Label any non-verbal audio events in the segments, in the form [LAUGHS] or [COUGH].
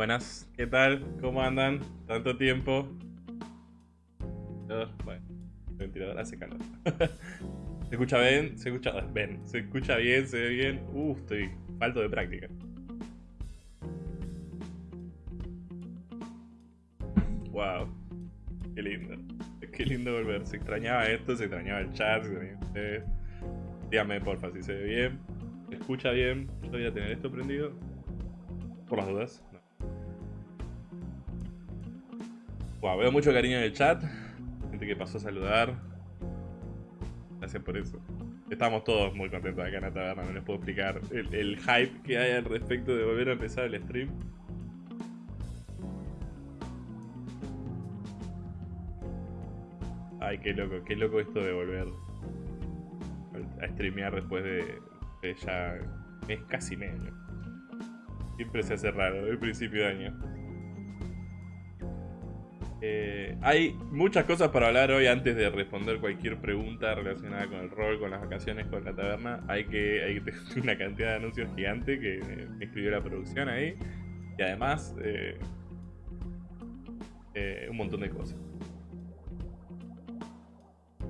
Buenas, ¿qué tal? ¿Cómo andan? ¿Tanto tiempo? Bueno, el ventilador hace calor. [LAUGHS] ¿Se escucha bien? ¿Se escucha bien? ¿Se escucha bien? ¿Se ve bien? Uh, estoy falto de práctica. Wow, qué lindo. Qué lindo volver. Se extrañaba esto, se extrañaba el chat, se extrañaba ustedes. Dígame porfa si se ve bien. ¿Se escucha bien? Yo voy a tener esto prendido. Por las dudas. Veo mucho cariño en el chat. Gente que pasó a saludar. Gracias por eso. Estamos todos muy contentos acá en la taberna, no les puedo explicar el, hype que hay al respecto de volver a empezar el stream. Ay, qué loco, qué loco esto de volver a streamear después de, ya es casi medio. Siempre se hace raro, el principio de año. Eh, hay muchas cosas para hablar hoy antes de responder cualquier pregunta relacionada con el rol, con las vacaciones, con la taberna. Hay que, hay una cantidad de anuncios gigante que me escribió la producción ahí. Y además, eh, eh, un montón de cosas.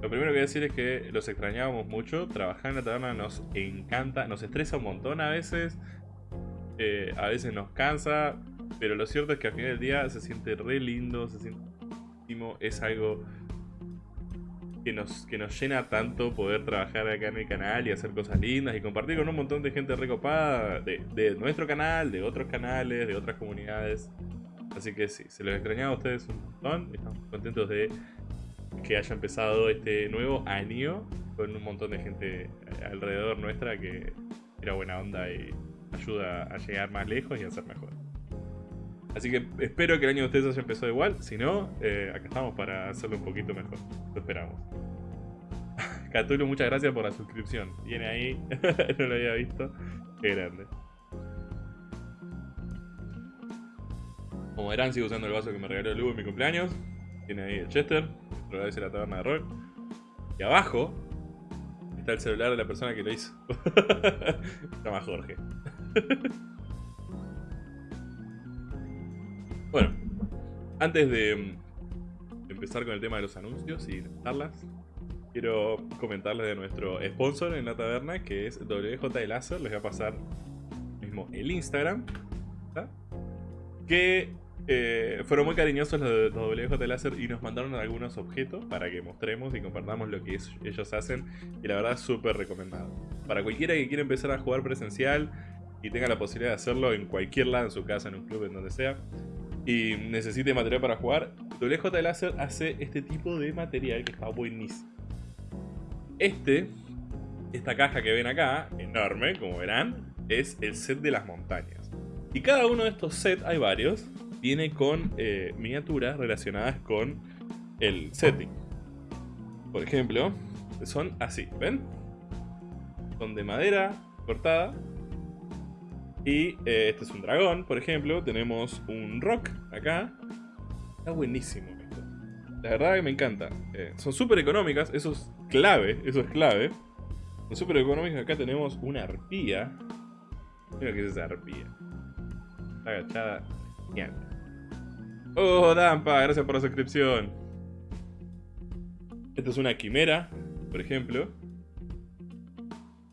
Lo primero que voy a decir es que los extrañábamos mucho. Trabajar en la taberna nos encanta, nos estresa un montón a veces. Eh, a veces nos cansa. Pero lo cierto es que al final del día se siente re lindo, se siente es algo que nos, que nos llena tanto poder trabajar acá en el canal y hacer cosas lindas y compartir con un montón de gente recopada de, de nuestro canal, de otros canales, de otras comunidades. Así que sí, se los extrañaba a ustedes un montón. Estamos contentos de que haya empezado este nuevo año con un montón de gente alrededor nuestra que era buena onda y ayuda a llegar más lejos y a ser mejor. Así que espero que el año de ustedes haya empezado igual. Si no, eh, acá estamos para hacerlo un poquito mejor. Lo esperamos. [LAUGHS] Catulo, muchas gracias por la suscripción. Viene ahí. [LAUGHS] no lo había visto. Qué grande. Como verán, sigo usando el vaso que me regaló Lugo en mi cumpleaños. Tiene ahí el Chester. Lo agradece la taberna de rol. Y abajo está el celular de la persona que lo hizo. [LAUGHS] Se llama Jorge. Bueno, antes de empezar con el tema de los anuncios y charlas, quiero comentarles de nuestro sponsor en la taberna, que es WJ Láser. Les voy a pasar mismo el Instagram. Que eh, fueron muy cariñosos los de WJ Láser y nos mandaron algunos objetos para que mostremos y compartamos lo que ellos hacen. Y la verdad, súper recomendado. Para cualquiera que quiera empezar a jugar presencial y tenga la posibilidad de hacerlo en cualquier lado, en su casa, en un club, en donde sea, y necesite material para jugar, WJ Láser hace este tipo de material que está buenísimo. Este, esta caja que ven acá, enorme, como verán, es el set de las montañas. Y cada uno de estos sets, hay varios, viene con eh, miniaturas relacionadas con el setting. Por ejemplo, son así, ¿ven? Son de madera cortada. Y eh, este es un dragón, por ejemplo. Tenemos un rock acá. Está buenísimo esto. La verdad que me encanta. Eh, son súper económicas, eso es clave, eso es clave. Son súper económicas. Acá tenemos una arpía. Mira qué es esa arpía. Está agachada. Gigante. Oh, Dampa, gracias por la suscripción. Esta es una quimera, por ejemplo.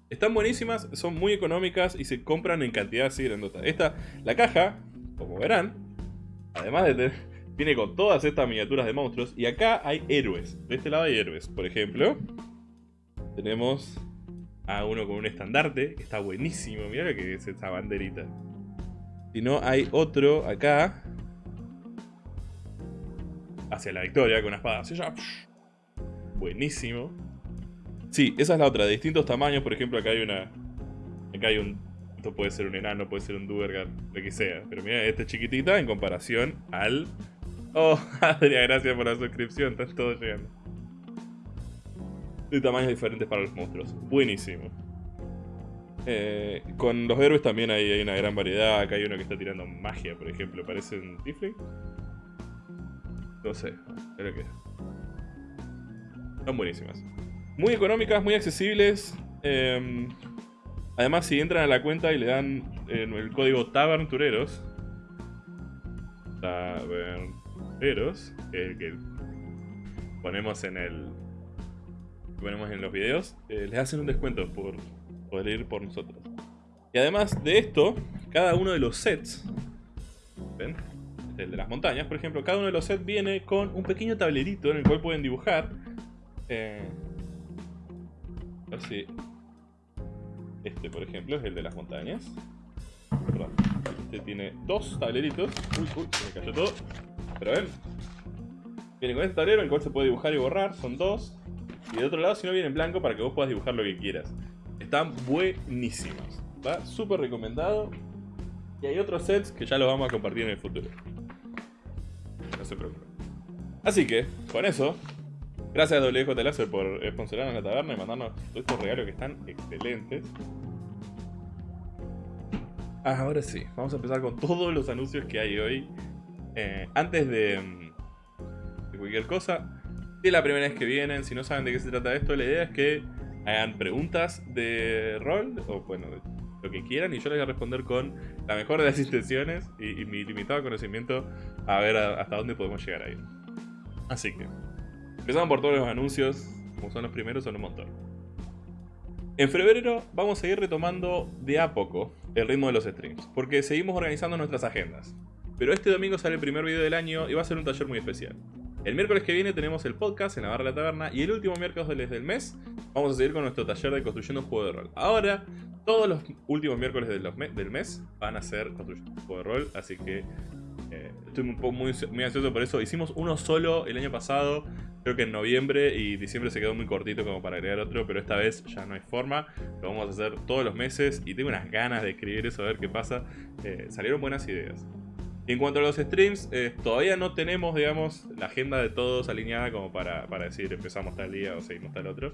Están buenísimas, son muy económicas y se compran en cantidad así grandota. Esta, la caja, como verán, además de tener, [LAUGHS] viene con todas estas miniaturas de monstruos. Y acá hay héroes. De este lado hay héroes. Por ejemplo, tenemos a uno con un estandarte, está buenísimo. Mira lo que es esta banderita. Si no, hay otro acá, hacia la victoria con una espada. Buenísimo. Sí, esa es la otra, de distintos tamaños, por ejemplo acá hay una... Acá hay un... Esto puede ser un enano, puede ser un Duergar, lo que sea. Pero mira, esta es chiquitita en comparación al... Oh, [LAUGHS] Adria, gracias por la suscripción, están todos llegando. De tamaños diferentes para los monstruos. Buenísimo. Eh, con los héroes también hay, hay, una gran variedad. Acá hay uno que está tirando magia, por ejemplo. Parece un Tifling. No sé, creo que... Son buenísimas. Muy económicas, muy accesibles. Em, además, si entran a la cuenta y le dan el código TABARNTUREROS, taberneros, que, que ponemos en el ponemos en los videos, eh, les hacen un descuento por poder ir por nosotros. Y además de esto, cada uno de los sets, ¿ven? El de las montañas, por ejemplo, cada uno de los sets viene con un pequeño tablerito en el cual pueden dibujar. Eh, a ver si... Este, por ejemplo, es el de las montañas. Este tiene dos tableritos. Uy, uy, se me cayó todo. Pero ven. Viene con este tablero el cual se puede dibujar y borrar. Son dos. Y de otro lado, si no, viene en blanco para que vos puedas dibujar lo que quieras. Están buenísimos. Va súper recomendado. Y hay otros sets que ya los vamos a compartir en el futuro. No se preocupen. Así que, con eso, gracias a WJ Láser por sponsorarnos la taberna y mandarnos todos estos regalos que están excelentes. Ah, ahora sí, vamos a empezar con todos los anuncios que hay hoy. Eh, antes de, mm, de cualquier cosa, si es la primera vez que vienen, si no saben de qué se trata esto, la idea es que hagan preguntas de rol, o bueno, lo que quieran, y yo les voy a responder con la mejor de las intenciones y, mi limitado conocimiento a ver hasta dónde podemos llegar ahí. Así que, empezamos por todos los anuncios, como son los primeros, son un montón. En febrero vamos a ir retomando de a poco el ritmo de los streams, porque seguimos organizando nuestras agendas. Pero este domingo sale el primer video del año y va a ser un taller muy especial. El miércoles que viene tenemos el podcast en la barra de la taberna y el último miércoles del mes vamos a seguir con nuestro taller de construyendo un juego de rol. Ahora, todos los últimos miércoles del mes van a ser construyendo un juego de rol, así que eh, estoy muy, muy, ansioso por eso. Hicimos uno solo el año pasado, creo que en noviembre, y diciembre se quedó muy cortito como para agregar otro, pero esta vez ya no hay forma. Lo vamos a hacer todos los meses y tengo unas ganas de escribir eso, a ver qué pasa. Eh, salieron buenas ideas. Y en cuanto a los streams, eh, todavía no tenemos, digamos, la agenda de todos alineada como para, decir empezamos tal día o seguimos tal otro.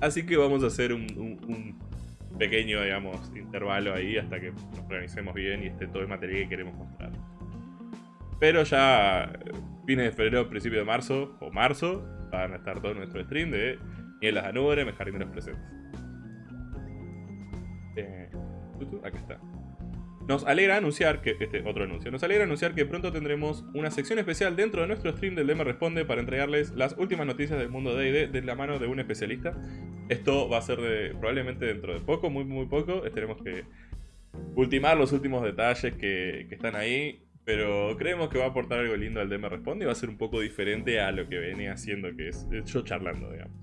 Así que vamos a hacer un, pequeño, digamos, intervalo ahí hasta que nos organicemos bien y esté todo el material que queremos mostrar. Pero ya eh, fines de febrero, principio de marzo o marzo van a estar todos nuestros streams de Nielas a Nube, Jardín de los Presentes. Eh, acá está. Nos alegra anunciar que, este otro anuncio, nos alegra anunciar que pronto tendremos una sección especial dentro de nuestro stream del DM Responde para entregarles las últimas noticias del mundo D&D de la mano de un especialista. Esto va a ser de, probablemente dentro de poco, muy muy poco, tenemos que ultimar los últimos detalles que, están ahí, pero creemos que va a aportar algo lindo al DM Responde y va a ser un poco diferente a lo que venía haciendo, que es yo charlando, digamos.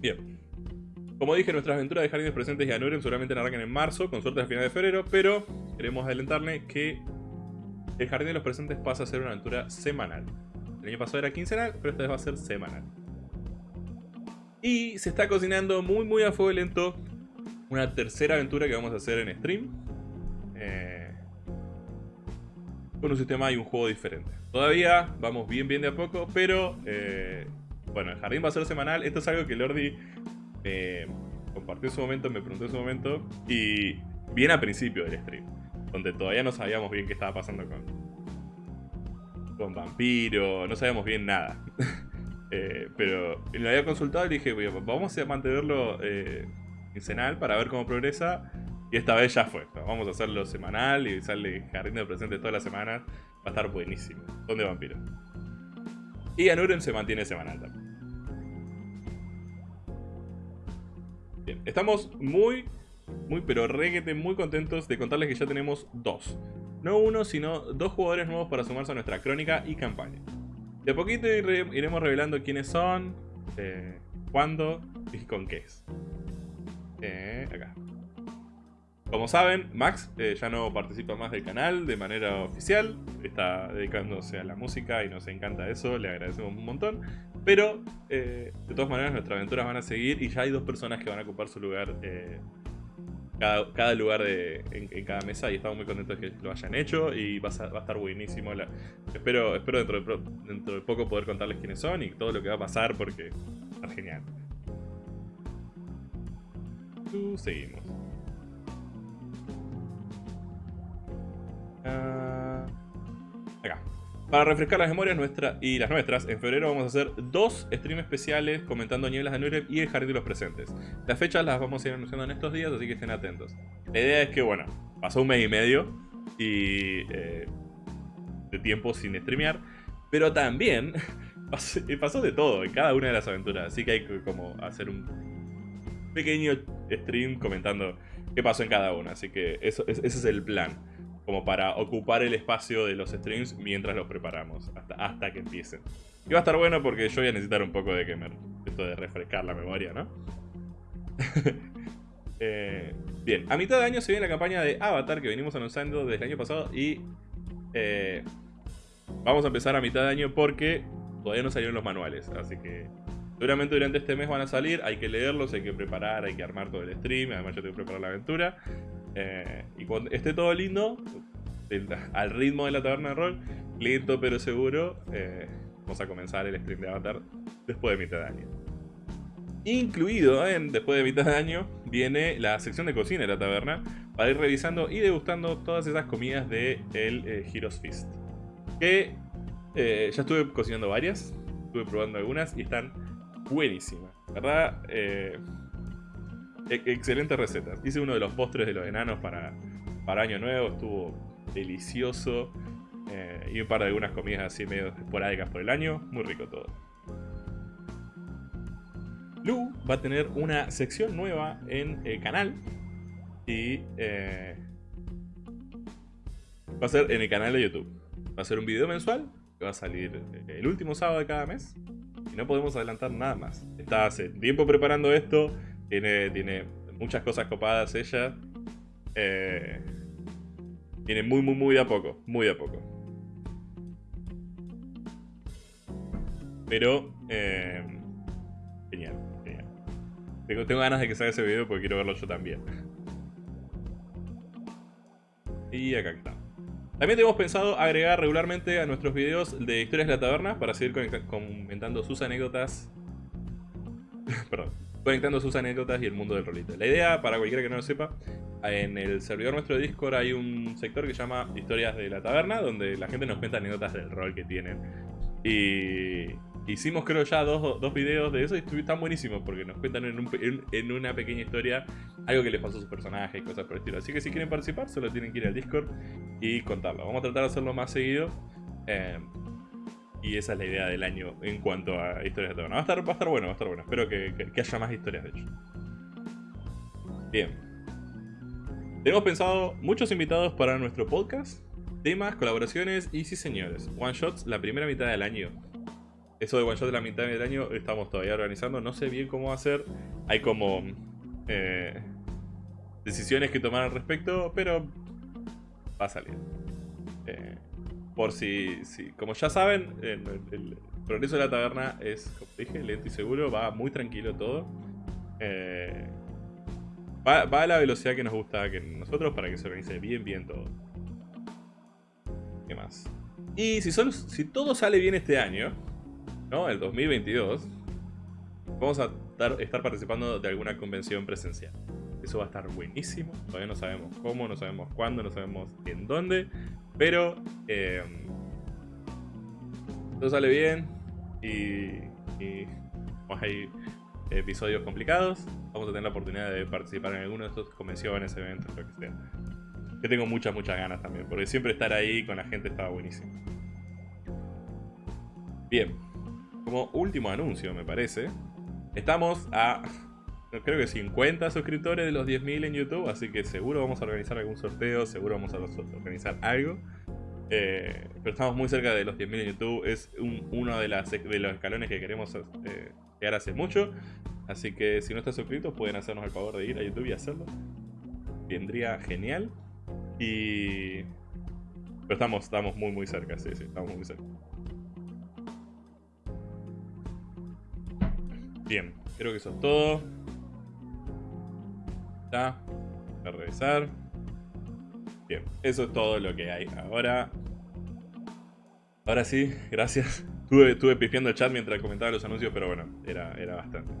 Bien. Como dije, nuestras aventuras de Jardines Presentes y Anuren seguramente arrancan en marzo, con suerte al final de febrero, pero queremos adelantarle que el Jardín de los Presentes pasa a ser una aventura semanal. El año pasado era quincenal, pero esta vez va a ser semanal. Y se está cocinando muy muy a fuego lento una tercera aventura que vamos a hacer en stream. Eh, con un sistema y un juego diferente. Todavía vamos bien bien de a poco, pero eh, bueno, el jardín va a ser semanal. Esto es algo que Lordi me compartió en su momento, me preguntó en su momento, y bien al principio del stream, donde todavía no sabíamos bien qué estaba pasando con, con Vampiro, no sabíamos bien nada. [LAUGHS] eh, pero lo había consultado y dije, vamos a mantenerlo quincenal para ver cómo progresa. Y esta vez ya fue. Vamos a hacerlo semanal y sale Jardín de Presentes todas las semanas. Va a estar buenísimo. Son de vampiros. Y Anuren se mantiene semanal también. estamos muy, muy, pero reguete, muy contentos de contarles que ya tenemos dos. No uno, sino dos jugadores nuevos para sumarse a nuestra crónica y campaña. De a poquito iremos revelando quiénes son, eh, cuándo y con qué es. Eh, acá. Como saben, Max eh, ya no participa más del canal de manera oficial, está dedicándose a la música y nos encanta eso, le agradecemos un montón. Pero, eh, de todas maneras, nuestras aventuras van a seguir y ya hay dos personas que van a ocupar su lugar, cada, lugar en, cada mesa y estamos muy contentos de que lo hayan hecho y va a, estar buenísimo. espero dentro de, dentro de poco poder contarles quiénes son y todo lo que va a pasar porque está genial. Seguimos. Ah, acá. Para refrescar las memorias nuestras y las nuestras, en febrero vamos a hacer dos streams especiales comentando Nieblas de Nurem y el Jardín de los Presentes. Las fechas las vamos a ir anunciando en estos días, así que estén atentos. La idea es que, bueno, pasó un mes y medio y eh, de tiempo sin streamear, pero también [LAUGHS] pasó, de todo en cada una de las aventuras, así que hay que como hacer un pequeño stream comentando qué pasó en cada una, así que eso, ese es el plan como para ocupar el espacio de los streams mientras los preparamos, hasta, hasta que empiecen. Y va a estar bueno porque yo voy a necesitar un poco de que esto de refrescar la memoria, ¿no? [LAUGHS] Eh, bien, a mitad de año se viene la campaña de Avatar que venimos anunciando desde el año pasado y eh, vamos a empezar a mitad de año porque todavía no salieron los manuales, así que seguramente durante este mes van a salir, hay que leerlos, hay que preparar, hay que armar todo el stream, además yo tengo que preparar la aventura. Eh, y cuando esté todo lindo, al ritmo de la taberna de rol, lento pero seguro, eh, vamos a comenzar el stream de Avatar después de mitad de año. Incluido en después de mitad de año viene la sección de cocina de la taberna para ir revisando y degustando todas esas comidas de el eh, Heroes Feast. Que ya estuve cocinando varias, estuve probando algunas y están buenísimas. ¿Verdad? E-, excelentes recetas. Hice uno de los postres de los enanos para, para Año Nuevo, estuvo delicioso. Eh, y un par de algunas comidas así medio esporádicas por el año. Muy rico todo. Lu va a tener una sección nueva en el canal. Y eh, va a ser en el canal de YouTube. Va a ser un video mensual que va a salir el último sábado de cada mes. No podemos adelantar nada más. Está hace tiempo preparando esto. Tiene, tiene muchas cosas copadas ella. Eh, tiene muy, muy, muy de a poco. Muy de a poco. Pero... Eh, genial, genial. Tengo, tengo ganas de que salga ese video porque quiero verlo yo también. Y acá está. También tenemos pensado agregar regularmente a nuestros videos de historias de la taberna para seguir comentando sus anécdotas. [LAUGHS] Perdón conectando sus anécdotas y el mundo del rolito. La idea, para cualquiera que no lo sepa, en el servidor nuestro de Discord hay un sector que se llama Historias de la Taberna, donde la gente nos cuenta anécdotas del rol que tienen. Y hicimos creo ya dos, dos videos de eso y están buenísimos porque nos cuentan en, una pequeña historia algo que les pasó a sus personajes y cosas por el estilo. Así que si quieren participar, solo tienen que ir al Discord y contarlo. Vamos a tratar de hacerlo más seguido. Eh, y esa es la idea del año en cuanto a historias de taberna. Va a estar, va a estar bueno, va a estar bueno. Espero que, haya más historias, de hecho. Bien. Tenemos pensado muchos invitados para nuestro podcast, temas, colaboraciones y sí señores, one shots la primera mitad del año. Eso de one shot la mitad del año estamos todavía organizando, no sé bien cómo va a ser. Hay como eh, decisiones que tomar al respecto, pero va a salir. Eh, por si, si como ya saben, el, progreso de la taberna es, como dije, lento y seguro, va muy tranquilo todo. Eh, va, a la velocidad que nos gusta que nosotros para que se organice bien, bien todo. ¿Qué más? Y si, si todo sale bien este año, ¿no? El 2022, vamos a estar participando de alguna convención presencial. Eso va a estar buenísimo. Todavía no sabemos cómo, no sabemos cuándo, no sabemos en dónde. Pero eh, todo sale bien y, y hay episodios complicados. Vamos a tener la oportunidad de participar en alguna de estas convenciones, eventos, lo que sea. Que tengo muchas, muchas ganas también, porque siempre estar ahí con la gente estaba buenísimo. Bien, como último anuncio me parece, estamos a [LAUGHS] creo que 50 suscriptores de los 10.000 en YouTube, así que seguro vamos a organizar algún sorteo, seguro vamos a organizar algo. Eh, pero estamos muy cerca de los 10.000 en YouTube, es uno de, las, de los escalones que queremos eh, llegar hace mucho. Así que si no estás suscrito pueden hacernos el favor de ir a YouTube y hacerlo. Vendría genial. Y... Pero estamos, estamos muy muy cerca, sí, sí, estamos muy cerca. Bien, creo que eso es todo. Está. a revisar. Bien, eso es todo lo que hay ahora. Ahora sí, gracias. [LAUGHS] Estuve, estuve pifiando el chat mientras comentaba los anuncios, pero bueno, era, era bastante.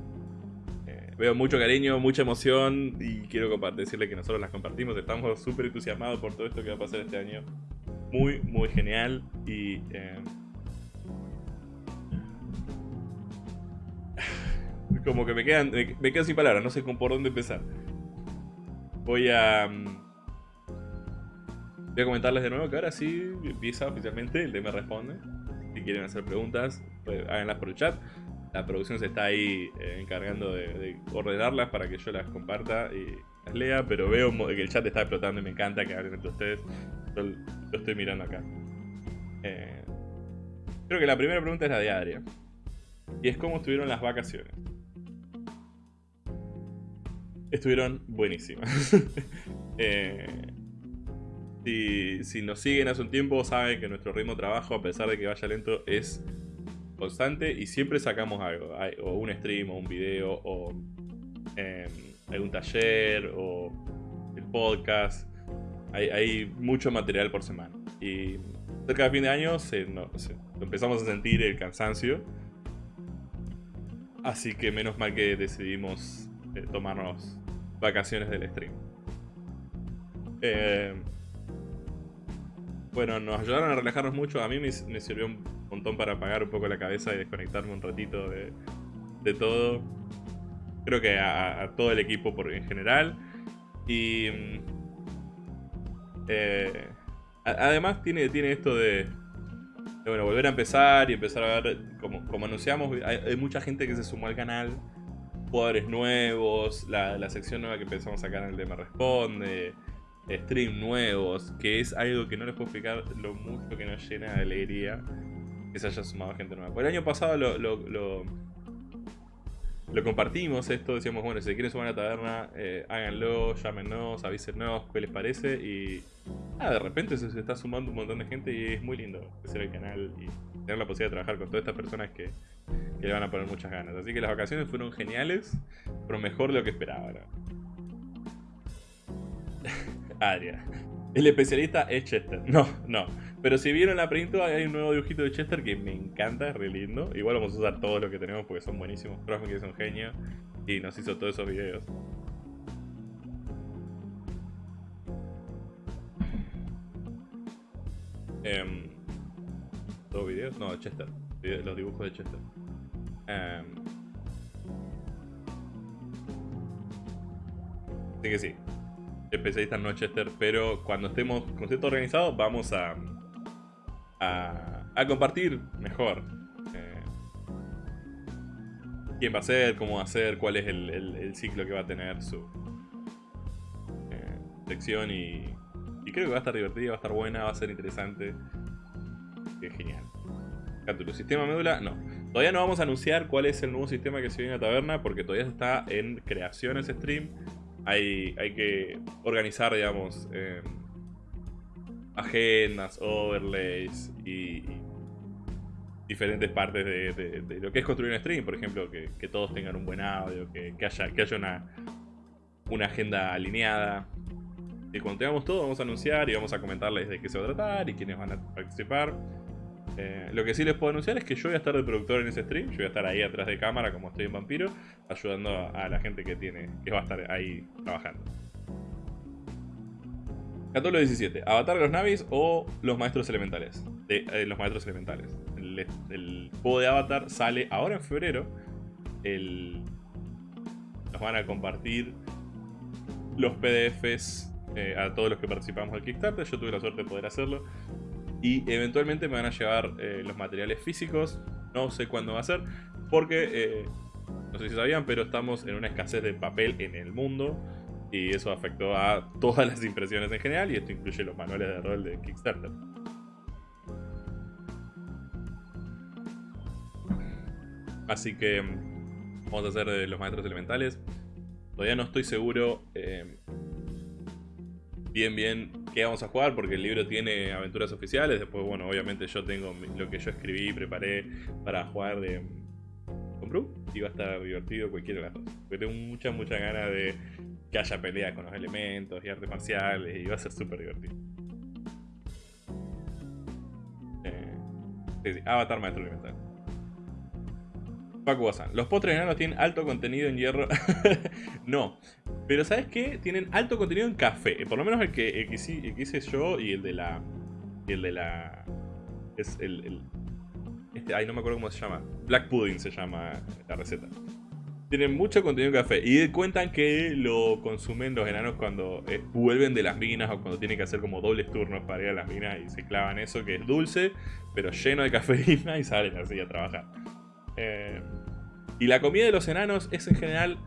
Eh, veo mucho cariño, mucha emoción y quiero decirle que nosotros las compartimos. Estamos súper entusiasmados por todo esto que va a pasar este año. muy, muy genial y... Eh, como que me quedan, me, quedo sin palabras, no sé por dónde empezar. Voy a... Mm, voy a comentarles de nuevo que ahora sí empieza oficialmente el tema responde. Si quieren hacer preguntas, pues háganlas por el chat. La producción se está ahí eh, encargando de, ordenarlas para que yo las comparta y las lea, pero veo que el chat está explotando y me encanta que hablen entre ustedes. Yo lo estoy mirando acá. Eh, creo que la primera pregunta es la de Adria. Y es cómo estuvieron las vacaciones estuvieron buenísimas. [LAUGHS] Eh, si, nos siguen hace un tiempo, saben que nuestro ritmo de trabajo, a pesar de que vaya lento, es constante y siempre sacamos algo. o un stream, o un video, o em, algún taller, o el podcast. Hay, mucho material por semana. Y cerca de fin de año empezamos a sentir el cansancio. Así que menos mal que decidimos eh, tomarnos vacaciones del stream. Eh, bueno, nos ayudaron a relajarnos mucho. A mí me, sirvió un montón para apagar un poco la cabeza y desconectarme un ratito de, todo. Creo que a, todo el equipo por, en general. Y... Mm, eh, además tiene, tiene esto de, bueno, volver a empezar y empezar a ver, como anunciamos, hay, mucha gente que se sumó al canal jugadores nuevos, la, sección nueva que empezamos a sacar en el de Me Responde, stream nuevos, que es algo que no les puedo explicar lo mucho que nos llena de alegría que se haya sumado gente nueva. Por el año pasado lo, lo, compartimos esto, decíamos, bueno, si quieren sumar a la taberna, eh, háganlo, llámenos, avísenos qué les parece y ah, de repente se, está sumando un montón de gente y es muy lindo crecer el canal y tener la posibilidad de trabajar con todas estas personas que que le van a poner muchas ganas. Así que las vacaciones fueron geniales, pero mejor de lo que esperaba. [LAUGHS] Adria. El especialista es Chester. No, no. Pero si vieron la print, hay un nuevo dibujito de Chester que me encanta, es re lindo. Igual vamos a usar todo lo que tenemos porque son buenísimos. Profe que es un genio y nos hizo todos esos videos. Eh, ¿Todos videos? No, Chester. Los dibujos de Chester. Em, así que sí. Especialista en Nochester, pero cuando estemos con esto organizado vamos a, a, compartir mejor. Eh, quién va a ser, cómo va a ser, cuál es el, ciclo que va a tener su eh, sección y, y creo que va a estar divertida, va a estar buena, va a ser interesante. Qué genial. Cátulo, sistema médula, no. Todavía no vamos a anunciar cuál es el nuevo sistema que se viene a Taberna porque todavía está en creación ese stream. Hay, hay que organizar, digamos, em, agendas, overlays y, diferentes partes de, lo que es construir un stream. Por ejemplo, que, todos tengan un buen audio, que, haya, que haya una, una agenda alineada. Y cuando tengamos todo vamos a anunciar y vamos a comentarles de qué se va a tratar y quiénes van a participar. Eh, lo que sí les puedo anunciar es que yo voy a estar de productor en ese stream. Yo voy a estar ahí atrás de cámara, como estoy en Vampiro, ayudando a la gente que tiene que va a estar ahí trabajando. Capítulo 17. Avatar de los Navis o los Maestros Elementales. Eh, los Maestros Elementales. El, juego de Avatar sale ahora en febrero. nos van a compartir los PDFs eh, a todos los que participamos del Kickstarter. Yo tuve la suerte de poder hacerlo. Y eventualmente me van a llevar eh, los materiales físicos. No sé cuándo va a ser. Porque, eh, no sé si sabían, pero estamos en una escasez de papel en el mundo. Y eso afectó a todas las impresiones en general. Y esto incluye los manuales de rol de Kickstarter. Así que mm, vamos a hacer los maestros elementales. Todavía no estoy seguro eh, bien bien qué vamos a jugar, porque el libro tiene aventuras oficiales. Después, bueno, obviamente yo tengo lo que yo escribí y preparé para jugar de Comprú. Y va a estar divertido cualquiera de las dos. Porque tengo mucha, mucha ganas de que haya peleas con los elementos y artes marciales. Y va a ser súper divertido. Eh, Avatar Maestro Elemental. Paco Los postres enanos tienen alto contenido en hierro. [LAUGHS] no. Pero ¿sabes qué? Tienen alto contenido en café. Por lo menos el que, hice yo y el de la y el de la... Es el... este, ay, no me acuerdo cómo se llama. Black Pudding se llama la receta. Tienen mucho contenido en café. Y cuentan que lo consumen los enanos cuando eh, vuelven de las minas o cuando tienen que hacer como dobles turnos para ir a las minas y se clavan eso que es dulce, pero lleno de cafeína [LAUGHS] y salen así a trabajar. Eh, y la comida de los enanos es en general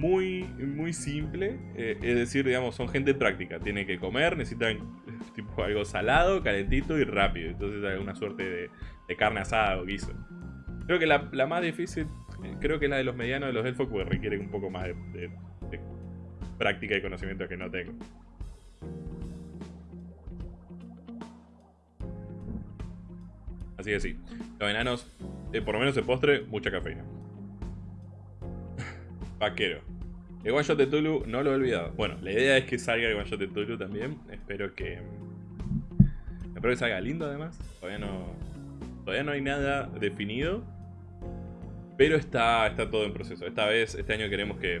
muy, muy simple. Eh, es decir, digamos, son gente práctica. Tienen que comer, necesitan [LAUGHS] tipo algo salado, calentito y rápido. Entonces hay una suerte de, carne asada o guiso. Creo que la, la más difícil creo que la de los medianos de los elfos pues, requiere un poco más de, práctica y conocimiento que no tengo. Así que sí, los enanos, eh, por lo menos el postre, mucha cafeína. [LAUGHS] Vaquero. El One Shot de Tulu no lo he olvidado. Bueno, la idea es que salga el One Shot de Tulu también. Espero que... Espero que salga lindo además. Todavía no... Todavía no hay nada definido. Pero está, está todo en proceso. Esta vez, este año queremos que,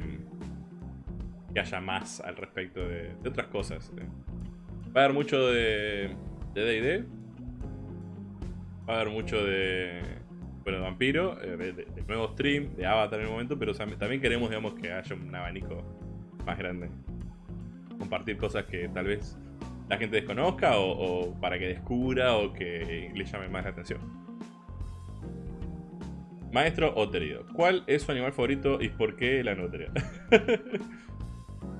que haya más al respecto de, otras cosas. ¿eh? Va a haber mucho de D&D. Va a haber mucho de, bueno, de Vampiro, eh, de, nuevo stream, de Avatar en el momento, pero también queremos digamos, que haya un abanico más grande. Compartir cosas que tal vez la gente desconozca o, para que descubra o que le llame más la atención. Maestro Oterido. ¿Cuál es su animal favorito y por qué la nutria? [LAUGHS]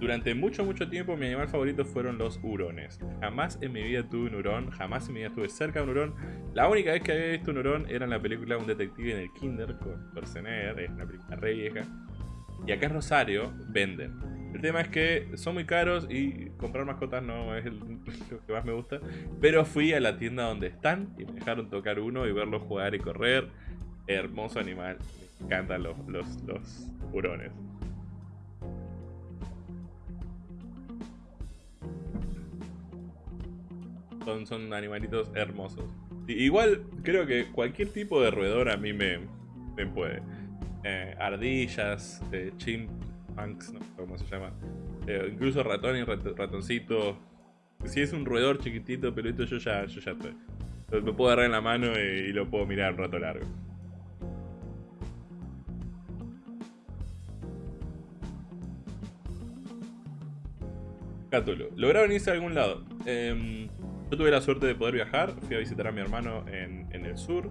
Durante mucho, mucho tiempo mi animal favorito fueron los hurones. Jamás en mi vida tuve un hurón, jamás en mi vida estuve cerca de un hurón. La única vez que había visto un hurón era en la película Un detective en el kinder con Schwarzenegger, es una película re vieja. Y acá en Rosario venden. El tema es que son muy caros y comprar mascotas no es [LAUGHS] lo que más me gusta. Pero fui a la tienda donde están y me dejaron tocar uno y verlo jugar y correr. Hermoso animal. Me encantan los, los, hurones. Son, son animalitos hermosos. igual creo que cualquier tipo de roedor a mí me, me puede. Eh, ardillas, eh, chimpanks, no sé cómo se llama. Eh, incluso ratón y ratoncito. Si es un roedor chiquitito, pelito, yo ya, yo ya estoy. Me puedo agarrar en la mano y lo puedo mirar un rato largo. Cátulo. ¿Lograron irse a algún lado? Em, yo tuve la suerte de poder viajar. Fui a visitar a mi hermano en, el sur.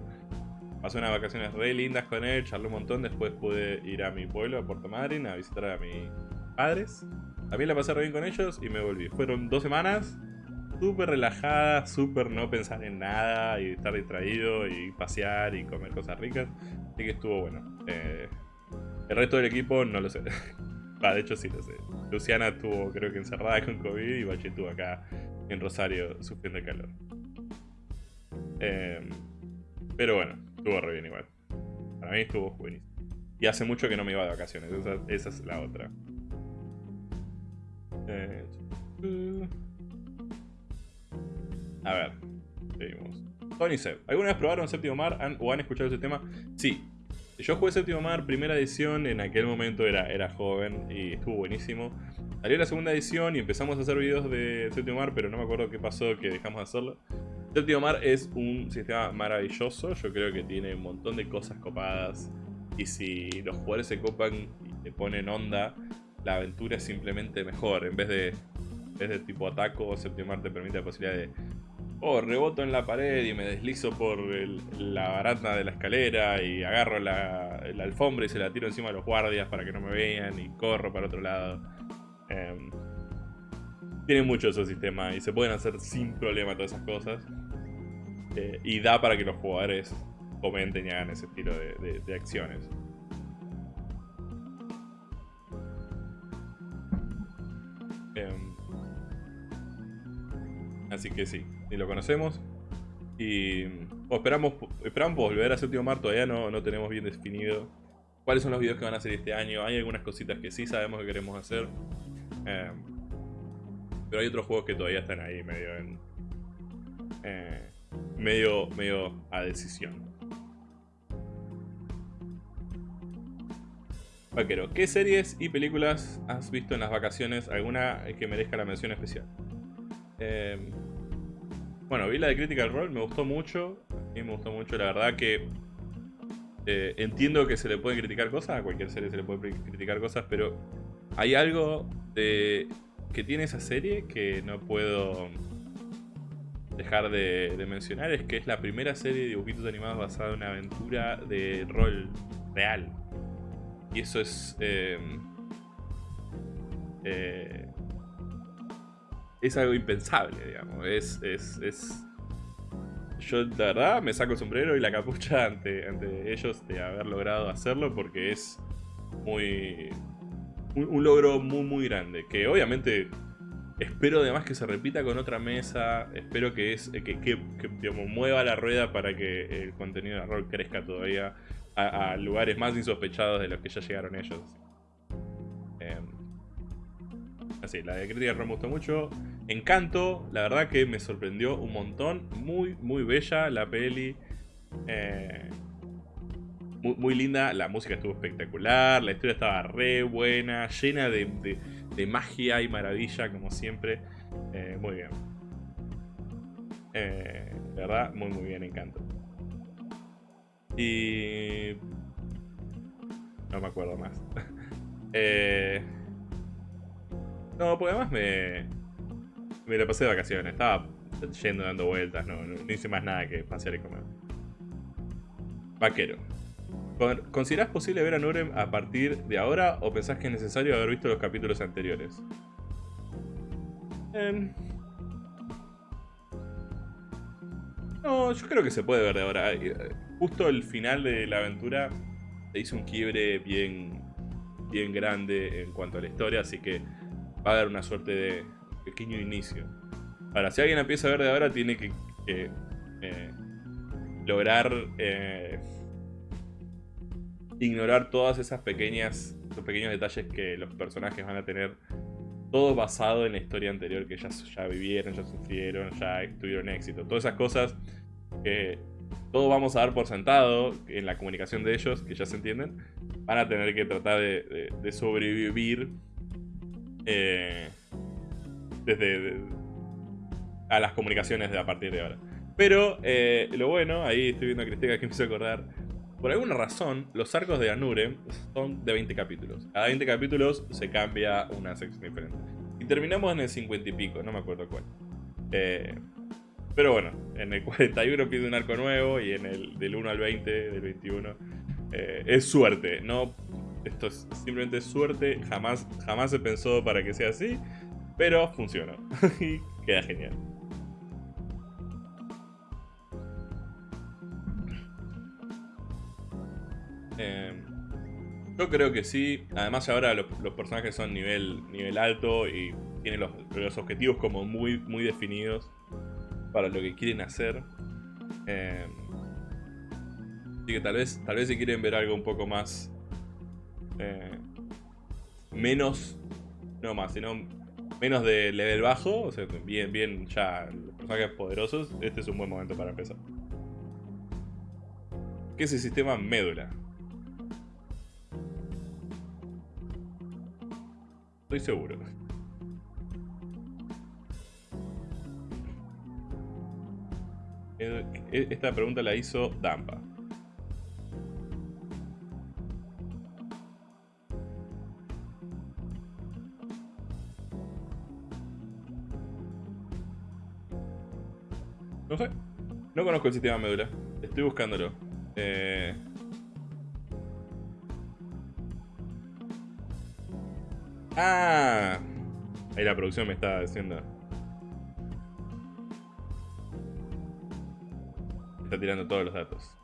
Pasé unas vacaciones re lindas con él, charlé un montón. Después pude ir a mi pueblo, a Puerto Madryn, a visitar a mis padres. También la pasé re bien con ellos y me volví. Fueron dos semanas súper relajadas, súper no pensar en nada y estar distraído y pasear y comer cosas ricas. Así que estuvo bueno. Eh, el resto del equipo no lo sé. [LAUGHS] de hecho sí lo sé. Luciana estuvo creo que encerrada con COVID y Bache estuvo acá en Rosario sufriendo el calor. Em, pero bueno, estuvo re bien igual. Para mí estuvo buenísimo. Y hace mucho que no me iba de vacaciones, esa, es la otra. Eh, a ver, seguimos. Tony Seb, ¿alguna vez probaron Séptimo Mar o han escuchado ese tema? Sí, yo jugué Séptimo Mar, primera edición, en aquel momento era, era joven y estuvo buenísimo. Salió la segunda edición y empezamos a hacer videos de Séptimo Mar, pero no me acuerdo qué pasó que dejamos de hacerlo. Séptimo Mar es un sistema maravilloso, yo creo que tiene un montón de cosas copadas. Y si los jugadores se copan y te ponen onda, la aventura es simplemente mejor. En vez de, en vez de tipo ataco, Séptimo Mar te permite la posibilidad de oh, reboto en la pared y me deslizo por la baranda de la escalera y agarro la, alfombra y se la tiro encima de los guardias para que no me vean y corro para otro lado. Eh, tiene mucho esos sistemas y se pueden hacer sin problema todas esas cosas. Eh, y da para que los jugadores comenten y hagan ese estilo de, acciones. Em, así que sí, ni lo conocemos. Y esperamos, esperamos volver a Séptimo Mar, todavía no, no tenemos bien definido cuáles son los videos que van a hacer este año. Hay algunas cositas que sí sabemos que queremos hacer. Eh, pero hay otros juegos que todavía están ahí medio en... Eh, medio, medio a decisión. Vaquero, ¿qué series y películas has visto en las vacaciones? ¿Alguna que merezca la mención especial? Eh, Bueno, vi la de Critical Role, me gustó mucho. A mí me gustó mucho, la verdad que... Eh, entiendo que se le pueden criticar cosas, a cualquier serie se le puede criticar cosas, pero hay algo que tiene esa serie que no puedo dejar de, mencionar, es que es la primera serie de dibujitos animados basada en una aventura de rol real. Y eso es... Eh, eh, es algo impensable, digamos. Es, es, es, Yo, la verdad, me saco el sombrero y la capucha ante, ante ellos de haber logrado hacerlo porque es muy... Un, logro muy, muy grande. Que obviamente espero además que se repita con otra mesa. Espero que, es, que, que, mueva la rueda para que el contenido de rol crezca todavía a, lugares más insospechados de los que ya llegaron ellos. Em, así, la de crítica me gustó mucho. Encanto, la verdad que me sorprendió un montón. Muy, muy bella la peli. Eh, muy, linda, la música estuvo espectacular, la historia estaba re buena, llena de, magia y maravilla como siempre. Eh, muy bien. Eh, la verdad, muy muy bien, Encanto. Y... No me acuerdo más. [LAUGHS] eh... No, porque además me... Me la pasé de vacaciones. Estaba yendo dando vueltas. No, no, hice más nada que pasear y comer. Vaquero. ¿Considerás posible ver a Nurem a partir de ahora o pensás que es necesario haber visto los capítulos anteriores? Eh... No, yo creo que se puede ver de ahora. Justo el final de la aventura se hizo un quiebre bien, bien grande en cuanto a la historia, así que va a haber una suerte de pequeño inicio. Ahora, si alguien empieza a ver de ahora, tiene que, eh, lograr eh, ignorar todas esas pequeñas, esos pequeños detalles que los personajes van a tener todo basado en la historia anterior que ya, ya vivieron, ya sufrieron, ya tuvieron éxito. Todas esas cosas que todos vamos a dar por sentado en la comunicación de ellos, que ya se entienden, van a tener que tratar de, sobrevivir eh, desde a las comunicaciones de a partir de ahora. Pero eh, lo bueno, ahí estoy viendo a Cristina que me hizo acordar, por alguna razón, los arcos de Anure son de 20 capítulos. Cada 20 capítulos se cambia una sección diferente. Y terminamos en el 50 y pico, no me acuerdo cuál. Eh, pero bueno, en el 41 pide un arco nuevo y en el del 1 al 20, del 21, eh, es suerte. No, esto es simplemente suerte, jamás, jamás se pensó para que sea así, pero funciona [LAUGHS] y queda genial. Em, yo creo que sí. Además ahora los, personajes son nivel, nivel alto y tienen los, objetivos como muy, muy definidos para lo que quieren hacer. Em, así que tal vez, tal vez si quieren ver algo un poco más... Eh, menos... No más, sino menos de level bajo, o sea, bien, bien ya los personajes poderosos, este es un buen momento para empezar. ¿Qué es el sistema médula? Estoy seguro. E, esta pregunta la hizo Dampa. No conozco el sistema médula. Estoy buscándolo. Eh... Ah. Ahí la producción me está diciendo. Está tirando todos los datos.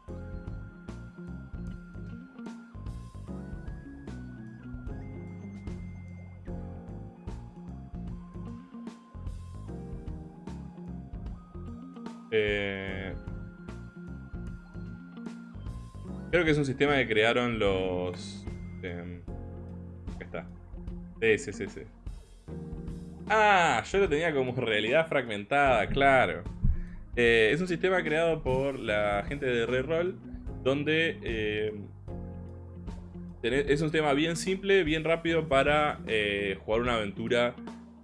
Eh, creo que es un sistema que crearon los... Eh, está. Sí. Ah, yo lo tenía como realidad fragmentada, claro. Eh, es un sistema creado por la gente de Reroll, donde eh, es un sistema bien simple, bien rápido para jugar una aventura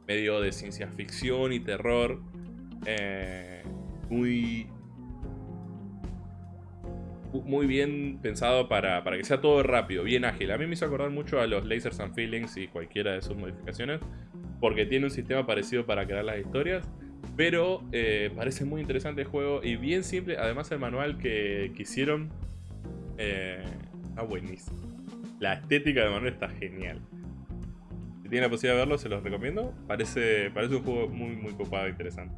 medio de ciencia ficción y terror. Muy muy bien pensado para, para, que sea todo rápido, bien ágil. A mí me hizo acordar mucho a los Lasers and Feelings y cualquiera de sus modificaciones, porque tiene un sistema parecido para crear las historias, pero eh, parece muy interesante el juego y bien simple. Además el manual que, que hicieron eh, está buenísimo. La estética del manual está genial. Si tienen la posibilidad de verlo, se los recomiendo. Parece, parece un juego muy, muy copado e interesante.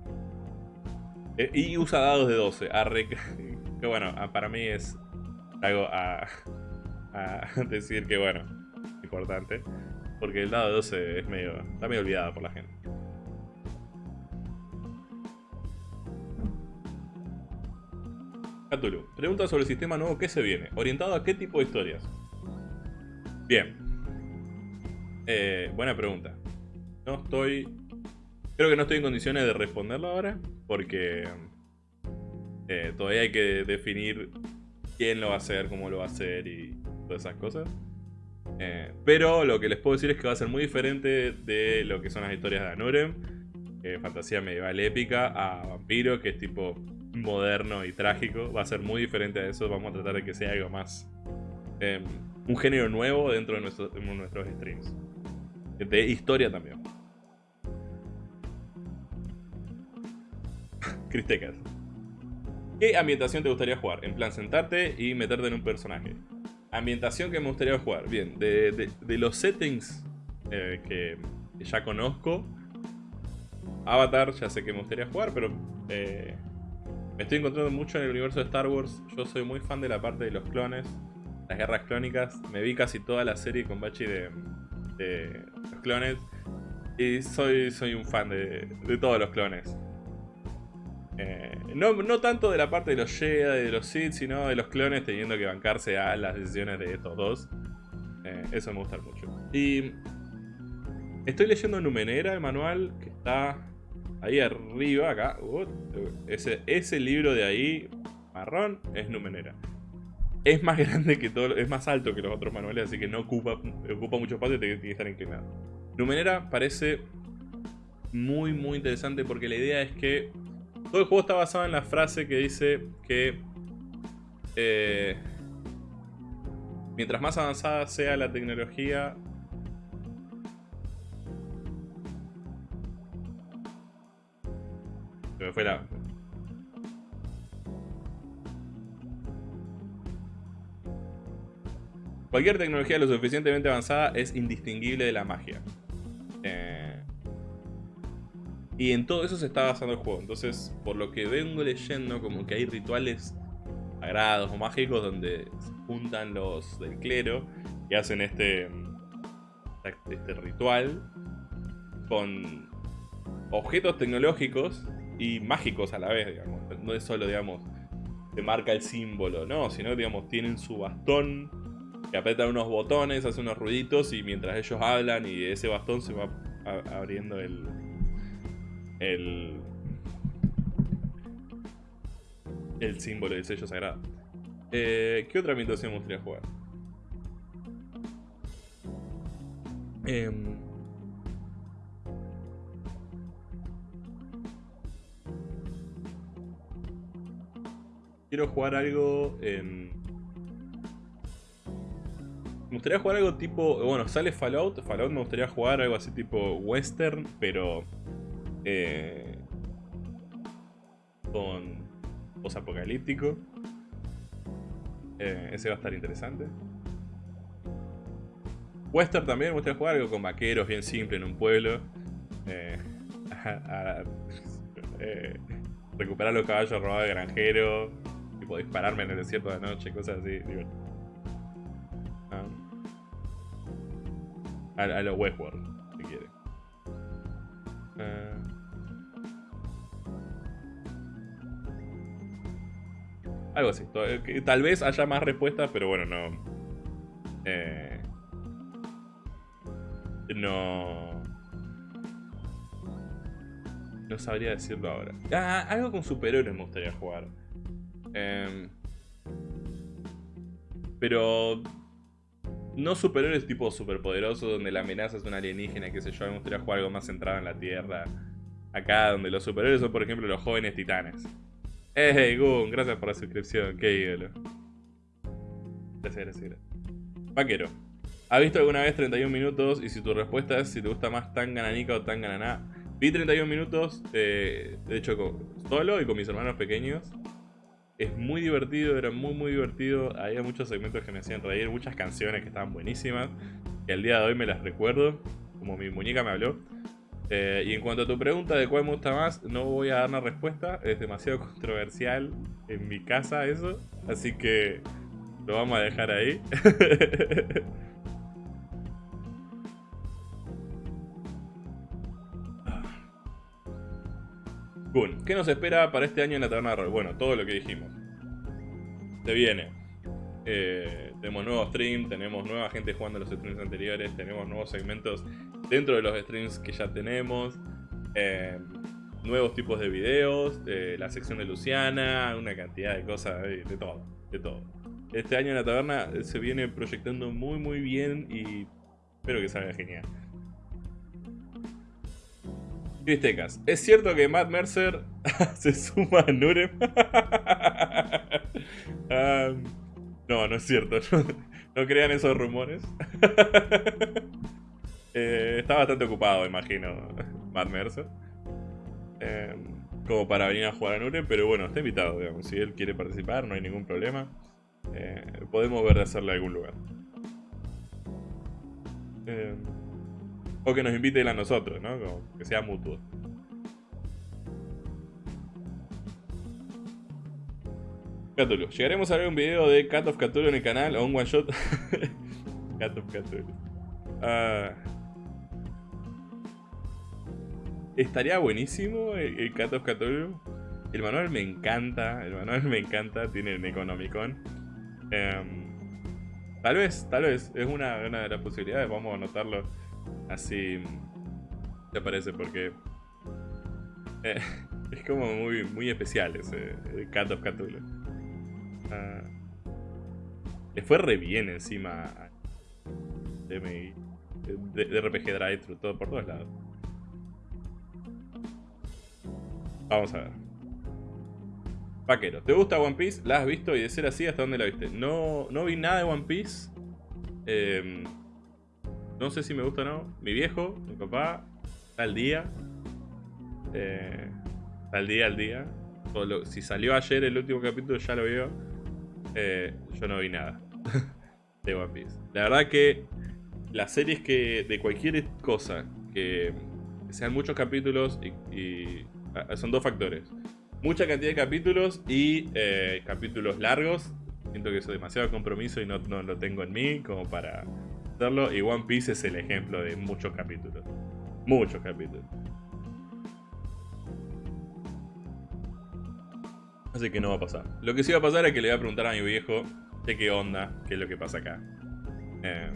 Eh, y usa dados de 12. [LAUGHS] que bueno, para mí es algo a, [LAUGHS] decir que bueno, importante. Porque el dado de 12 es medio, está medio olvidado por la gente. Cthulhu. Pregunta sobre el sistema nuevo que se viene. ¿Orientado a qué tipo de historias? Bien. Eh, buena pregunta. No estoy... Creo que no estoy en condiciones de responderlo ahora. Porque... Eh, todavía hay que definir quién lo va a hacer, cómo lo va a hacer y todas esas cosas. Eh, pero lo que les puedo decir es que va a ser muy diferente de lo que son las historias de Anurem. fantasía medieval épica a vampiro, que es tipo moderno y trágico. Va a ser muy diferente a eso. Vamos a tratar de que sea algo más... Un género nuevo dentro de, nuestros streams. De historia también. Cristecas. ¿Qué ambientación te gustaría jugar? En plan, sentarte y meterte en un personaje. Ambientación que me gustaría jugar. Bien, de, los settings eh, que ya conozco. Avatar, ya sé que me gustaría jugar, pero eh, me estoy encontrando mucho en el universo de Star Wars. Yo soy muy fan de la parte de los clones, las guerras clónicas. Me vi casi toda la serie con Bachi de, los clones. Y soy, soy un fan de, todos los clones. Eh, no, tanto de la parte de los Jedi, de los Sith, sino de los clones teniendo que bancarse a las decisiones de estos dos. Eh, eso me gusta mucho. Y estoy leyendo Numenera, el manual, que está Ahí arriba, acá. Ese, ese libro de ahí, marrón, es Numenera. Es más [LAUGHS] grande que todo, es más alto que los otros manuales, así que no ocupa, ocupa mucho espacio y tiene que estar inclinado. Numenera parece muy, muy interesante porque la idea es que todo el juego está basado en la frase que dice que eh, mientras más avanzada sea la tecnología, Cualquier tecnología lo suficientemente avanzada es indistinguible de la magia. Eh, y en todo eso se está basando el juego. Entonces, por lo que vengo leyendo, como que hay rituales sagrados o mágicos donde se juntan los del clero y hacen este, este ritual con objetos tecnológicos y mágicos a la vez, digamos. No es solo, digamos, te marca el símbolo, no, sino, digamos, tienen su bastón que apretan unos botones, hace unos ruiditos y mientras ellos hablan y ese bastón se va abriendo el... el el símbolo del sello sagrado. Eh, ¿Qué otra ambientación me gustaría jugar? Eh, quiero jugar algo en... Me gustaría jugar algo tipo... Bueno, sale Fallout. Fallout me gustaría jugar algo así tipo western, pero... Eh, con... Post-apocalíptico. Eh, ese va a estar interesante. Western también me gustaría jugar algo con vaqueros, bien simple, en un pueblo. Eh, [LAUGHS] eh, recuperar los caballos robados de granjero tipo dispararme en el desierto de noche, cosas así. Ah. A, a, lo Westworld, si quiere. Ah. Algo así. Eh, tal vez haya más respuestas, pero bueno, no. Eh, no. No sabría decirlo ahora. Ah, algo con superhéroes me gustaría jugar. Em, pero no superhéroes tipo superpoderosos donde la amenaza es una alienígena, que sé yo, me gustaría jugar algo más centrado en la Tierra. Acá donde los superhéroes son por ejemplo los jóvenes titanes. Hey, Gun, gracias por la suscripción. Qué ídolo. Gracias, gracias, gracias. Vaquero. ¿Has visto alguna vez 31 minutos? Y si tu respuesta es si te gusta más tan gananica o tan gananá. Vi 31 minutos, eh, de hecho, solo y con mis hermanos pequeños. Es muy divertido, era muy muy divertido. Había muchos segmentos que me hacían reír, muchas canciones que estaban buenísimas. Que al día de hoy me las recuerdo, como mi muñeca me habló. Eh, y en cuanto a tu pregunta de cuál me gusta más, no voy a dar una respuesta. Es demasiado [LAUGHS] controversial en mi casa eso. Así que lo vamos a dejar ahí. [LAUGHS] ¿Qué nos espera para este año en la taberna de rol? Bueno, todo lo que dijimos. Se viene. Eh, tenemos nuevos streams, tenemos nueva gente jugando los streams anteriores, tenemos nuevos segmentos dentro de los streams que ya tenemos. Eh, nuevos tipos de videos, eh, la sección de Luciana, una cantidad de cosas, de, todo, de todo. Este año en la taberna se viene proyectando muy muy bien y espero que salga genial. Cristecas. ¿Es cierto que Matt Mercer [LAUGHS] se suma a Nurem? [LAUGHS] Ah, no, no es cierto. [LAUGHS] No, crean esos rumores. [LAUGHS] Eh, está bastante ocupado, imagino, Matt Mercer. Eh, como para venir a jugar a Nurem, pero bueno, está invitado, digamos. Si él quiere participar, no hay ningún problema. Eh, podemos ver de hacerle algún lugar. O que nos invite a nosotros, ¿no? que sea mutuo. Cthulhu. ¿Llegaremos a ver un video de Cat of Cthulhu en el canal o un one shot? [LAUGHS] Cat of Cthulhu. Ah. estaría buenísimo el, Cat of Cthulhu. El manual me encanta. El manual me encanta. Tiene el Economicon. Em, tal vez, tal vez. Es una, de las posibilidades. Vamos a anotarlo así te parece porque eh, [LAUGHS] es como muy, muy especial ese Cat of Cthulhu. Ah, le fue re bien encima de, de, RPG Drive, todo, por todos lados. Vamos a ver. Vaquero, ¿te gusta One Piece? ¿La has visto? Y de ser así, ¿hasta dónde la viste? No, no vi nada de One Piece. Eh, no sé si me gusta o no. Mi viejo, mi papá, está al día. Eh, al día, al día. si salió ayer el último capítulo, ya lo vio. Eh, yo no vi nada [LAUGHS] de One Piece. La verdad que las series que de cualquier cosa que sean muchos capítulos y, ah, son dos factores. Mucha cantidad de capítulos y eh, capítulos largos. Siento que eso es demasiado compromiso y no, no lo tengo en mí como para y One Piece es el ejemplo de muchos capítulos. Muchos capítulos. Así que no va a pasar. Lo que sí va a pasar es que le voy a preguntar a mi viejo de qué onda, qué es lo que pasa acá. Eh,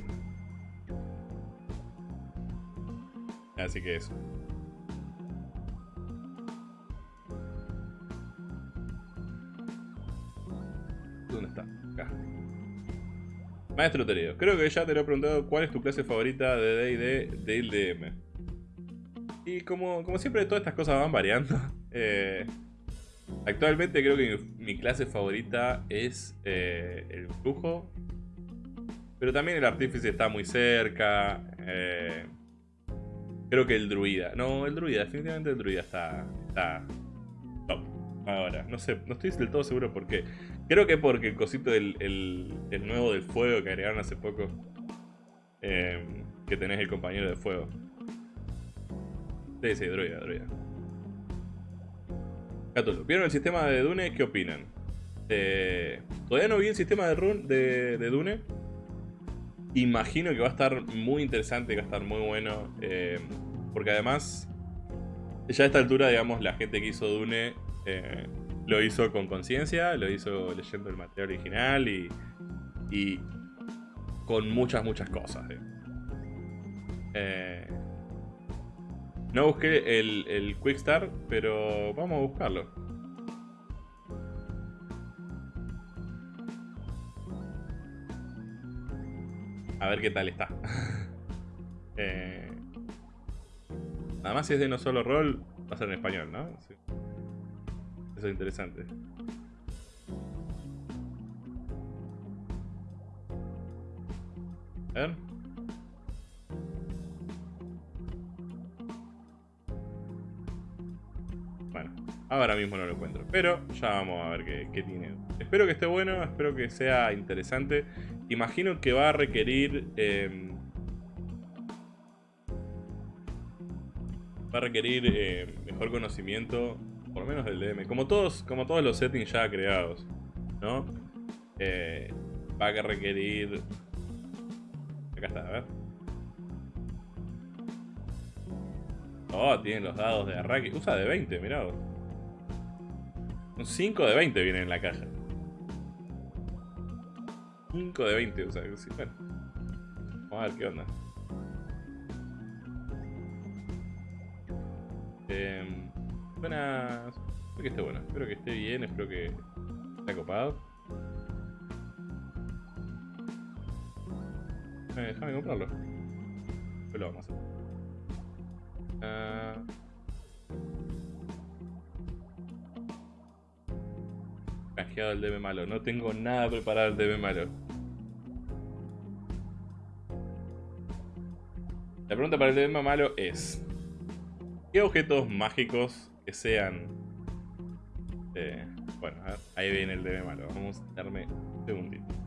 así que eso. ¿Dónde está? Acá. Maestro Teredo, creo que ya te lo he preguntado cuál es tu clase favorita de D&D del DM. Y como, como siempre todas estas cosas van variando. [LAUGHS] Eh, actualmente creo que mi, clase favorita es eh, el flujo. Pero también el artífice está muy cerca. Eh, creo que el druida. No, el druida, definitivamente el druida está, está top. Ahora, no sé, no estoy del todo seguro por qué. Creo que porque el cosito del el, nuevo del fuego que agregaron hace poco. Em, que tenés el compañero de fuego. Sí, sí, druida, druida. ¿Vieron el sistema de Dune? ¿Qué opinan? Eh, todavía no vi el sistema de, run, de, Dune. Imagino que va a estar muy interesante, que va a estar muy bueno. Em, porque además, ya a esta altura, digamos, la gente que hizo Dune eh, lo hizo con conciencia, lo hizo leyendo el material original y, y con muchas, muchas cosas. Eh. No busqué el, el Quick Start, pero vamos a buscarlo. A ver qué tal está. [LAUGHS] eh, nada más si es de no solo rol, va a ser en español, ¿no? Eso es interesante. A ver. Ahora mismo no lo encuentro. Pero ya vamos a ver qué, tiene. Espero que esté bueno, espero que sea interesante. Imagino que va a requerir... Em, va a requerir eh, mejor conocimiento, por lo menos del DM. Como todos, como todos los settings ya creados, ¿no? Eh, va a requerir... Acá está, a ver. Oh, tienen los dados de Arraki. Usa de 20, mirá. Un 5 de 20 viene en la caja. 5 de 20, o sea, sí, bueno. Vamos a ver qué onda. Eh, buenas. Espero que esté bueno. Espero que esté bien. Espero que esté copado. Eh, déjame comprarlo. Después lo vamos a hacer. Uh... Cajeado el DB malo. No tengo nada preparado el DB malo. La pregunta para el DB malo es... ¿Qué objetos mágicos que sean... Eh, bueno, ahí viene el DB malo. Vamos a darme un segundito.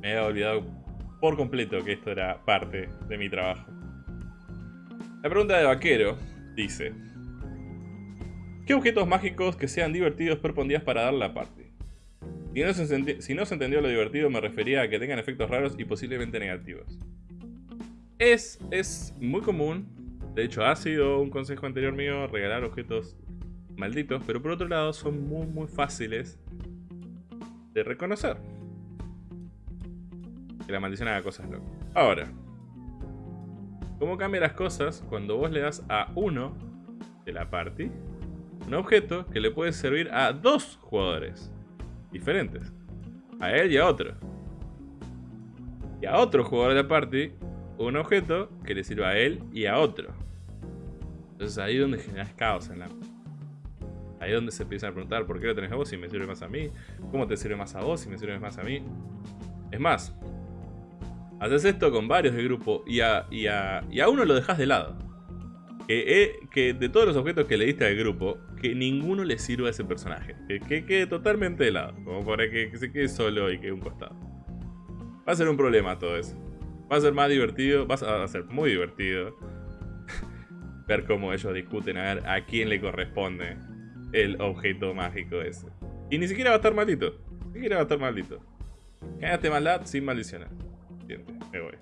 Me he olvidado por completo que esto era parte de mi trabajo. La pregunta de vaquero dice... ¿Qué objetos mágicos que sean divertidos propondías para dar la parte? Si no, se si no se entendió lo divertido, me refería a que tengan efectos raros y posiblemente negativos. Es, es muy común, de hecho ha sido un consejo anterior mío, regalar objetos malditos, pero por otro lado son muy muy fáciles de reconocer la maldición haga cosas locas. Ahora, ¿cómo cambia las cosas cuando vos le das a uno de la party un objeto que le puede servir a dos jugadores diferentes? A él y a otro. Y a otro jugador de la party un objeto que le sirva a él y a otro. Entonces ahí es donde generas caos en la... Ahí es donde se empiezan a preguntar por qué lo tenés a vos si me sirve más a mí, cómo te sirve más a vos si me sirve más a mí. Es más, Haces esto con varios del grupo y a, y a, uno lo dejas de lado. Que, que, de todos los objetos que le diste al grupo, que ninguno le sirva a ese personaje. Que, quede totalmente de lado. Como para que, se quede solo y quede un costado. Va a ser un problema todo eso. Va a ser más divertido, va a ser muy divertido. [LAUGHS] ver cómo ellos discuten a ver a quién le corresponde el objeto mágico ese. Y ni siquiera va a estar maldito. Ni siquiera va a estar maldito. Ganaste maldad sin me voy.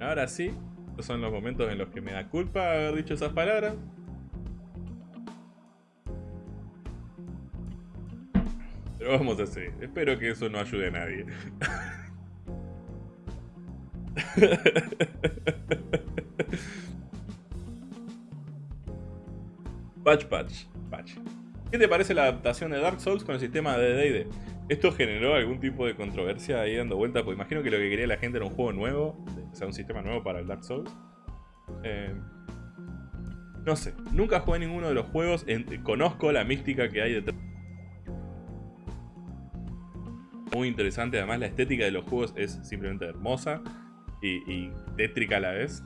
Ahora sí, estos son los momentos en los que me da culpa haber dicho esas palabras. Vamos a hacer. Espero que eso no ayude a nadie. [LAUGHS] patch, patch, patch. ¿Qué te parece la adaptación de Dark Souls con el sistema de D&D? ¿Esto generó algún tipo de controversia ahí dando vueltas? Pues imagino que lo que quería la gente era un juego nuevo, o sea, un sistema nuevo para el Dark Souls. Eh, no sé, nunca jugué ninguno de los juegos, conozco la mística que hay detrás muy interesante. Además, la estética de los juegos es simplemente hermosa y, tétrica a la vez.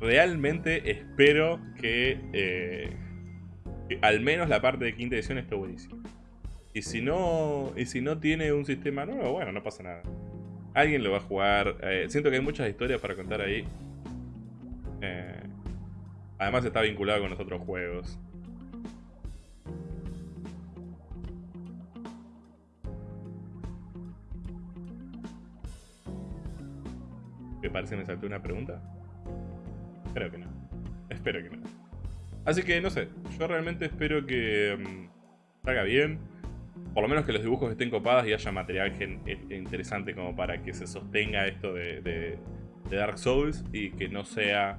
Realmente espero que, eh, al menos la parte de quinta edición está buenísima. Y si no, y si no tiene un sistema nuevo, bueno, no pasa nada. Alguien lo va a jugar. Eh, siento que hay muchas historias para contar ahí. Eh, además está vinculado con los otros juegos. ¿Me parece me saltó una pregunta? Creo que no. Espero que no. Así que no sé, yo realmente espero que mm, salga bien. Por lo menos que los dibujos estén copados y haya material eh, interesante como para que se sostenga esto de, Dark Souls y que no sea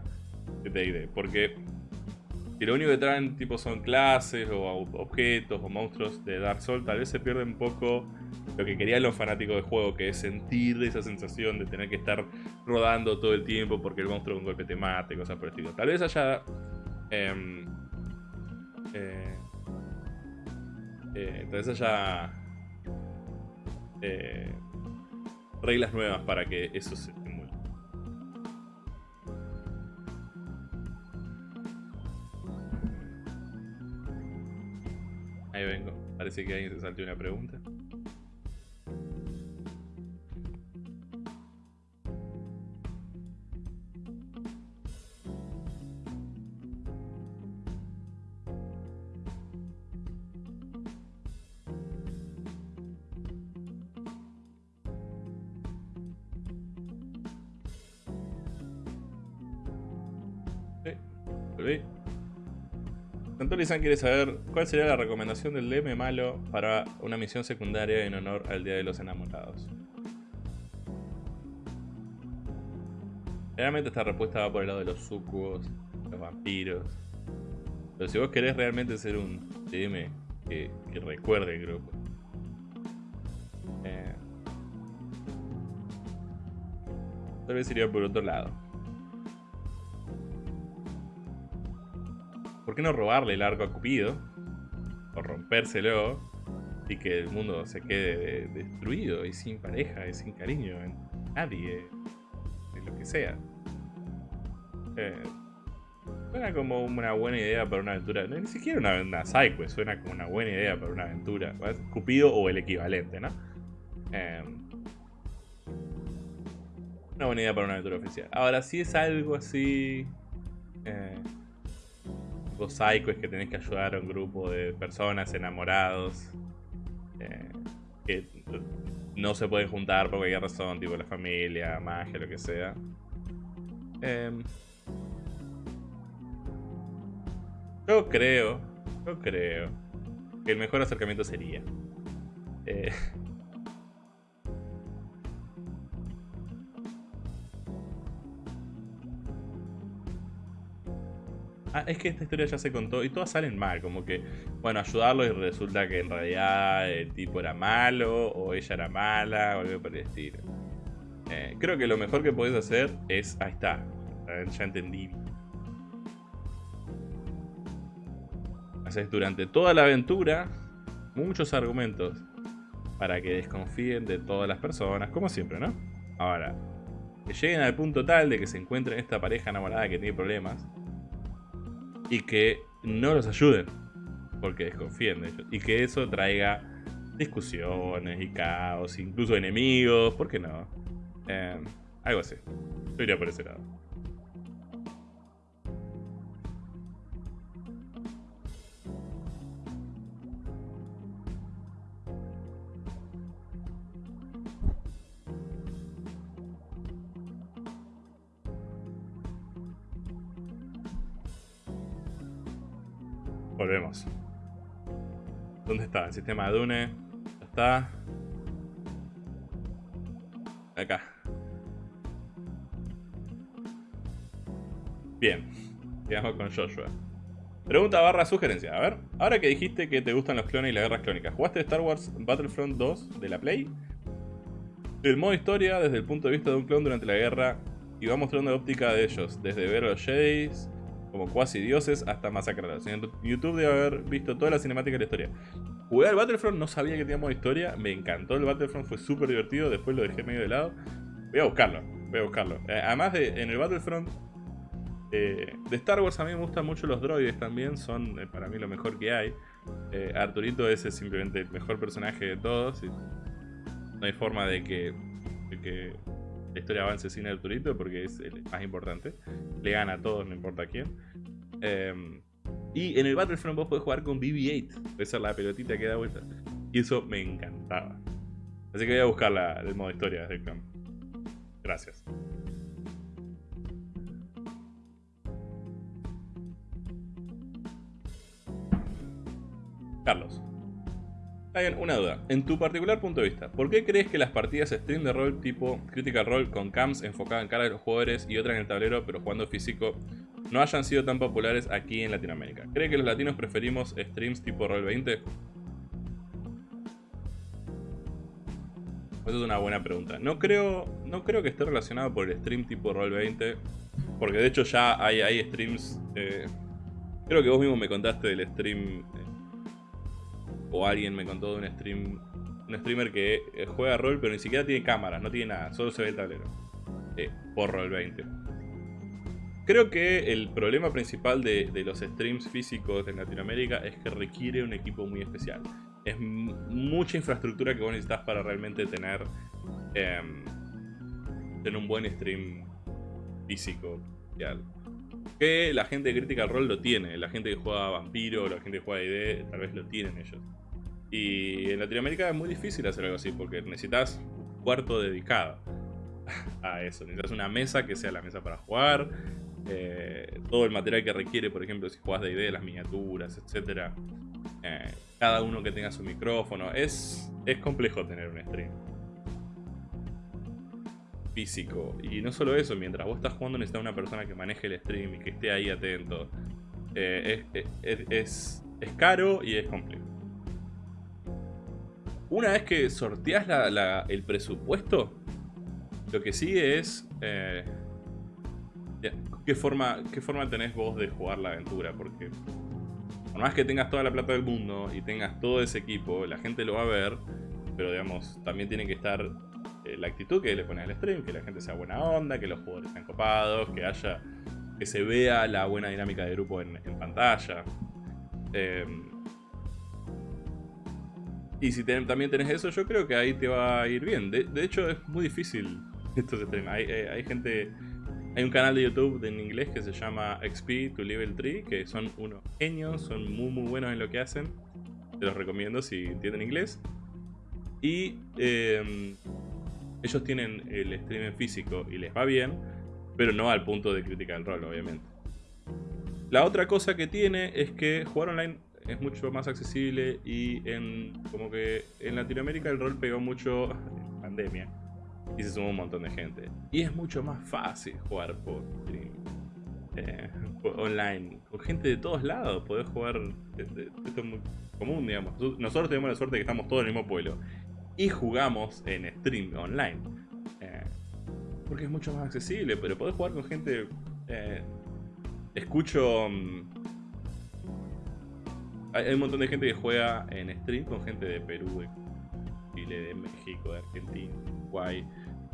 D&D. Porque si lo único que traen tipo son clases o objetos o monstruos de Dark Souls, tal vez se pierde un poco lo que querían los fanáticos del juego, que es sentir esa sensación de tener que estar rodando todo el tiempo porque el monstruo con golpe te mate, cosas por el estilo. Tal vez haya Em, eh, eh, entonces haya eh, reglas nuevas para que eso se Ahí vengo. Parece que alguien se saltó una pregunta. Lizan quiere saber cuál sería la recomendación del DM malo para una misión secundaria en honor al Día de los Enamorados. Realmente esta respuesta va por el lado de los sucubos, los vampiros. Pero si vos querés realmente ser un DM que, recuerde el grupo. Eh, tal vez iría por otro lado. ¿Por qué no robarle el arco a Cupido? O rompérselo y que el mundo se quede destruido y sin pareja y sin cariño en nadie, en lo que sea. Eh, suena como una buena idea para una aventura. ni siquiera una, una suena como una buena idea para una aventura. Cupido o el equivalente, ¿no? Eh, una buena idea para una aventura oficial. Ahora, si es algo así. Eh, tipo psycho es que tenés que ayudar a un grupo de personas enamorados eh, que no se pueden juntar por cualquier razón, tipo la familia, magia, lo que sea. Em, yo creo, yo creo que el mejor acercamiento sería eh, Ah, es que esta historia ya se contó y todas salen mal, como que, bueno, ayudarlo y resulta que en realidad el tipo era malo o ella era mala o algo por el estilo. Eh, creo que lo mejor que podés hacer es, ahí está, ya entendí. Haces durante toda la aventura muchos argumentos para que desconfíen de todas las personas, como siempre, ¿no? Ahora, que lleguen al punto tal de que se encuentren esta pareja enamorada que tiene problemas y que no los ayuden porque desconfíen de ellos y que eso traiga discusiones y caos, incluso enemigos, ¿por qué no? Eh, algo así. Yo iría por ese lado. Volvemos. ¿Dónde está? El sistema de Dune. Está. Acá. Bien. Quedamos con Joshua. Pregunta barra sugerencia. A ver, ahora que dijiste que te gustan los clones y las guerras clónicas, ¿jugaste Star Wars Battlefront 2 de la Play? El modo historia desde el punto de vista de un clon durante la guerra y va mostrando la óptica de ellos, desde ver a los Jedis como cuasi dioses hasta masacrarlos. En YouTube debe haber visto toda la cinemática de la historia. Jugué al Battlefront, no sabía que teníamos historia, me encantó el Battlefront, fue súper divertido, después lo dejé medio de lado. Voy a buscarlo, voy a buscarlo. Eh, además de, en el Battlefront Eh, de Star Wars a mí me gustan mucho los droides también, son eh, para mí lo mejor que hay. Eh, Arturito es simplemente el mejor personaje de todos. no hay forma de que, que, la historia avance sin Arturito porque es el más importante. Le gana a todos, no importa quién. Em, y en el Battlefront vos podés jugar con BB-8, puede ser la pelotita que da vuelta. Y eso me encantaba. Así que voy a buscar el modo historia de campo. Gracias. Carlos. Hay una duda. En tu particular punto de vista, ¿por qué crees que las partidas stream de rol tipo Critical Role con cams enfocadas en cara de los jugadores y otras en el tablero pero jugando físico no hayan sido tan populares aquí en Latinoamérica? ¿Cree que los latinos preferimos streams tipo Roll 20? Esa es una buena pregunta. No creo, no creo que esté relacionado por el stream tipo Roll 20. Porque de hecho ya hay, streams... Eh, creo que vos mismo me contaste del stream o alguien me contó de un stream un streamer que eh, juega rol pero ni siquiera tiene cámaras, no tiene nada, solo se ve el tablero. Eh, por rol 20. Creo que el problema principal de, los streams físicos en Latinoamérica es que requiere un equipo muy especial. Es mucha infraestructura que vos necesitas para realmente tener, em, tener un buen stream físico. Que la gente de Critical Role lo tiene, la gente que juega Vampiro, la gente que juega ID, tal vez lo tienen ellos. Y en Latinoamérica es muy difícil hacer algo así porque necesitas un cuarto dedicado [LAUGHS] a eso. Necesitas una mesa que sea la mesa para jugar. Eh, todo el material que requiere, por ejemplo, si juegas de idea, las miniaturas, etc. Eh, cada uno que tenga su micrófono. Es, es complejo tener un stream físico. Y no solo eso, mientras vos estás jugando necesitas una persona que maneje el stream y que esté ahí atento. Eh, es, es caro y es complejo. Una vez que sorteas el presupuesto, lo que sigue es... Eh, ¿qué, forma, ¿Qué forma tenés vos de jugar la aventura? Porque por más que tengas toda la plata del mundo y tengas todo ese equipo, la gente lo va a ver, pero digamos, también tiene que estar eh, la actitud que le pones al stream, que la gente sea buena onda, que los jugadores sean copados, que haya que se vea la buena dinámica de grupo en, pantalla. Eh, y si también tenés eso, yo creo que ahí te va a ir bien. De, hecho, es muy difícil [LAUGHS] esto se Hay, eh, hay gente... Hay un canal de YouTube en inglés que se llama XP to Level 3, que son unos genios, son muy muy buenos en lo que hacen. Te los recomiendo si entienden inglés. Y em, ellos tienen el stream en físico y les va bien, pero no al punto de criticar el rol, obviamente. La otra cosa que tiene es que jugar online es mucho más accesible y en como que en Latinoamérica el rol pegó mucho en [LAUGHS] pandemia y se sumó un montón de gente. Y es mucho más fácil jugar por eh, online, con gente de todos lados, podés jugar, esto es muy común, digamos. Nosotros tenemos la suerte de que estamos todos en el mismo pueblo y jugamos en stream online. Eh, porque es mucho más accesible, pero podés jugar con gente... Eh, escucho... Mm, hay, un montón de gente que juega en stream con gente de Perú, de Chile, de México, de Argentina, de Uruguay,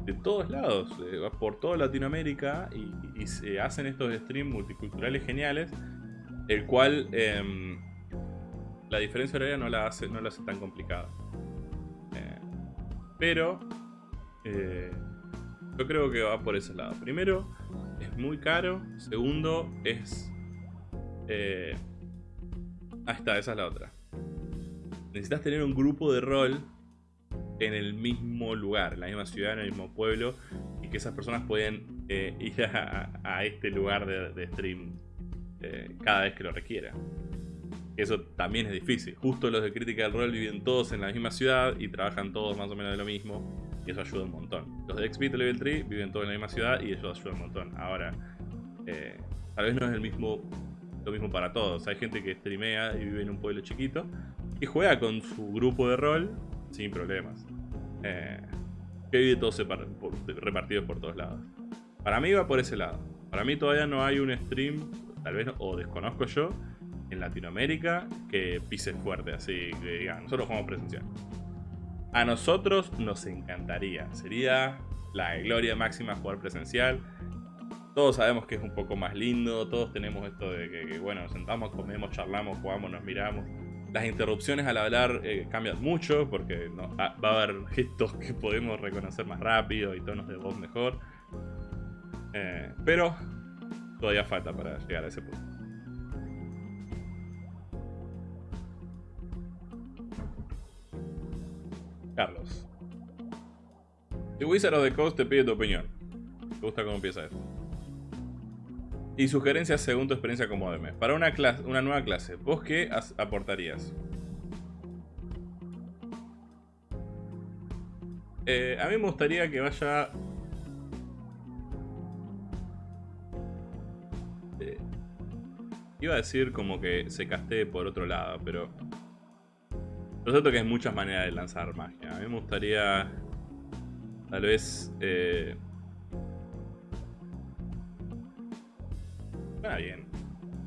de todos lados, eh, por toda Latinoamérica y, se hacen estos streams multiculturales geniales, el cual em, la diferencia horaria no la hace, no la hace tan complicada. Eh, pero eh, yo creo que va por ese lado. Primero, es muy caro. Segundo, es Ahí está, esa es la otra. Necesitas tener un grupo de rol en el mismo lugar, en la misma ciudad, en el mismo pueblo, y que esas personas pueden eh, [LAUGHS] ir a, este lugar de, stream eh, cada vez que lo requiera. Eso también es difícil. Justo los de Critical Role viven todos en la misma ciudad y trabajan todos más o menos de lo mismo, y eso ayuda un montón. Los de XP Level 3 viven todos en la misma ciudad y eso ayuda un montón. Ahora, eh, tal vez no es el mismo lo mismo para todos. Hay gente que streamea y vive en un pueblo chiquito y juega con su grupo de rol sin problemas. Eh, que vive todos repartidos por todos lados. Para mí va por ese lado. Para mí todavía no hay un stream, tal vez, o desconozco yo, en Latinoamérica que pise fuerte, así que diga, nosotros jugamos presencial. A nosotros nos encantaría, sería la gloria máxima jugar presencial todos sabemos que es un poco más lindo, todos tenemos esto de que, bueno, nos sentamos, comemos, charlamos, jugamos, nos miramos. Las interrupciones al hablar eh, cambian mucho porque ah, va a haber gestos que podemos reconocer más rápido y tonos de voz mejor. Eh, pero todavía falta para llegar a ese punto. Carlos. The Wizard of the Coast te pide tu opinión. ¿Te gusta cómo empieza esto? Y sugerencias según tu experiencia como DM. Para una, clase, una nueva clase, ¿vos qué aportarías? Eh, a mí me gustaría que vaya... Eh, iba a decir como que se castee por otro lado, pero... Lo cierto que hay muchas maneras de lanzar magia. A mí me gustaría... Tal vez... Eh, Bien.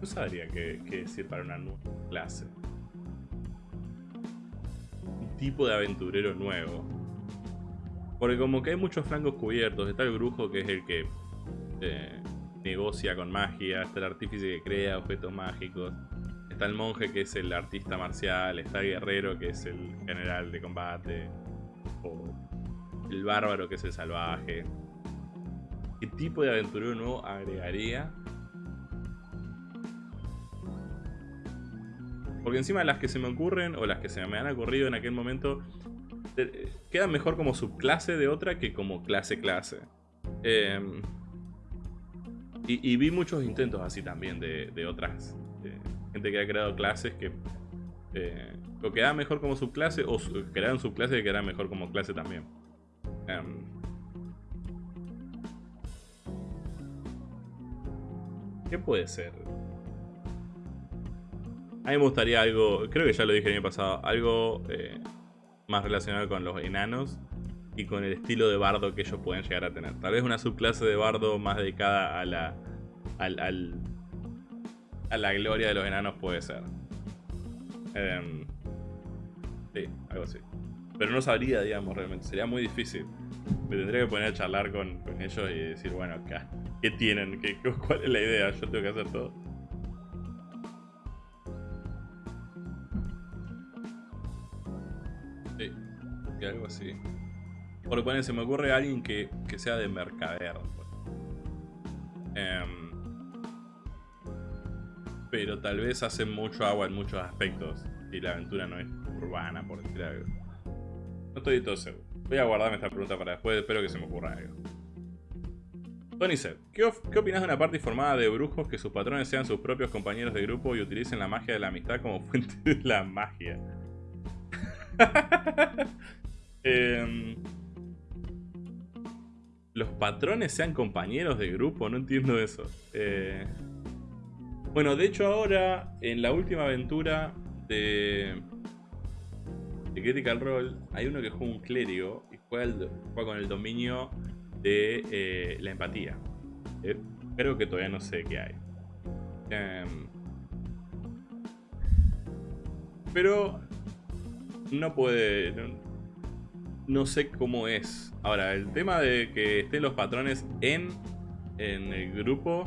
No sabría qué, decir para una nueva clase. Un tipo de aventurero nuevo. Porque como que hay muchos flancos cubiertos. Está el brujo que es el que eh, negocia con magia. Está el artífice que crea objetos mágicos. Está el monje que es el artista marcial. Está el guerrero que es el general de combate. O el bárbaro que es el salvaje. ¿Qué tipo de aventurero nuevo agregaría Porque encima las que se me ocurren, o las que se me han ocurrido en aquel momento, quedan mejor como subclase de otra que como clase-clase. Em, y, vi muchos intentos así también de, otras. gente que ha creado clases que eh, o quedaban mejor como subclase o crearon subclases que quedaban mejor como clase también. Em, ¿Qué puede ser? A mí me gustaría algo, creo que ya lo dije el año pasado, algo eh, más relacionado con los enanos y con el estilo de bardo que ellos pueden llegar a tener. Tal vez una subclase de bardo más dedicada a la, al, a la gloria de los enanos puede ser. Em, sí, algo así. Pero no sabría, digamos, realmente. Sería muy difícil. Me tendría que poner a charlar con, ellos y decir, bueno, acá, ¿qué tienen? ¿Qué, ¿Cuál es la idea? Yo tengo que hacer todo. Algo así. Por ponen, se me ocurre alguien que, sea de mercader. Em, pero tal vez hace mucho agua en muchos aspectos. Y la aventura no es urbana, por decir algo. No estoy todo seguro. Voy a guardarme esta pregunta para después, espero que se me ocurra algo. Tony Seth, ¿qué, ¿qué opinas de una parte formada de brujos que sus patrones sean sus propios compañeros de grupo y utilicen la magia de la amistad como [LAUGHS] fuente de la magia? Em, los patrones sean compañeros de grupo, no entiendo eso. Eh, bueno, de hecho ahora, en la última aventura de, de Critical Role, hay uno que juega un clérigo y juega, con el dominio de eh, la empatía. Eh, que todavía no sé qué hay. Em, pero no puede sé cómo es. Ahora, el tema de que estén los patrones en, en el grupo.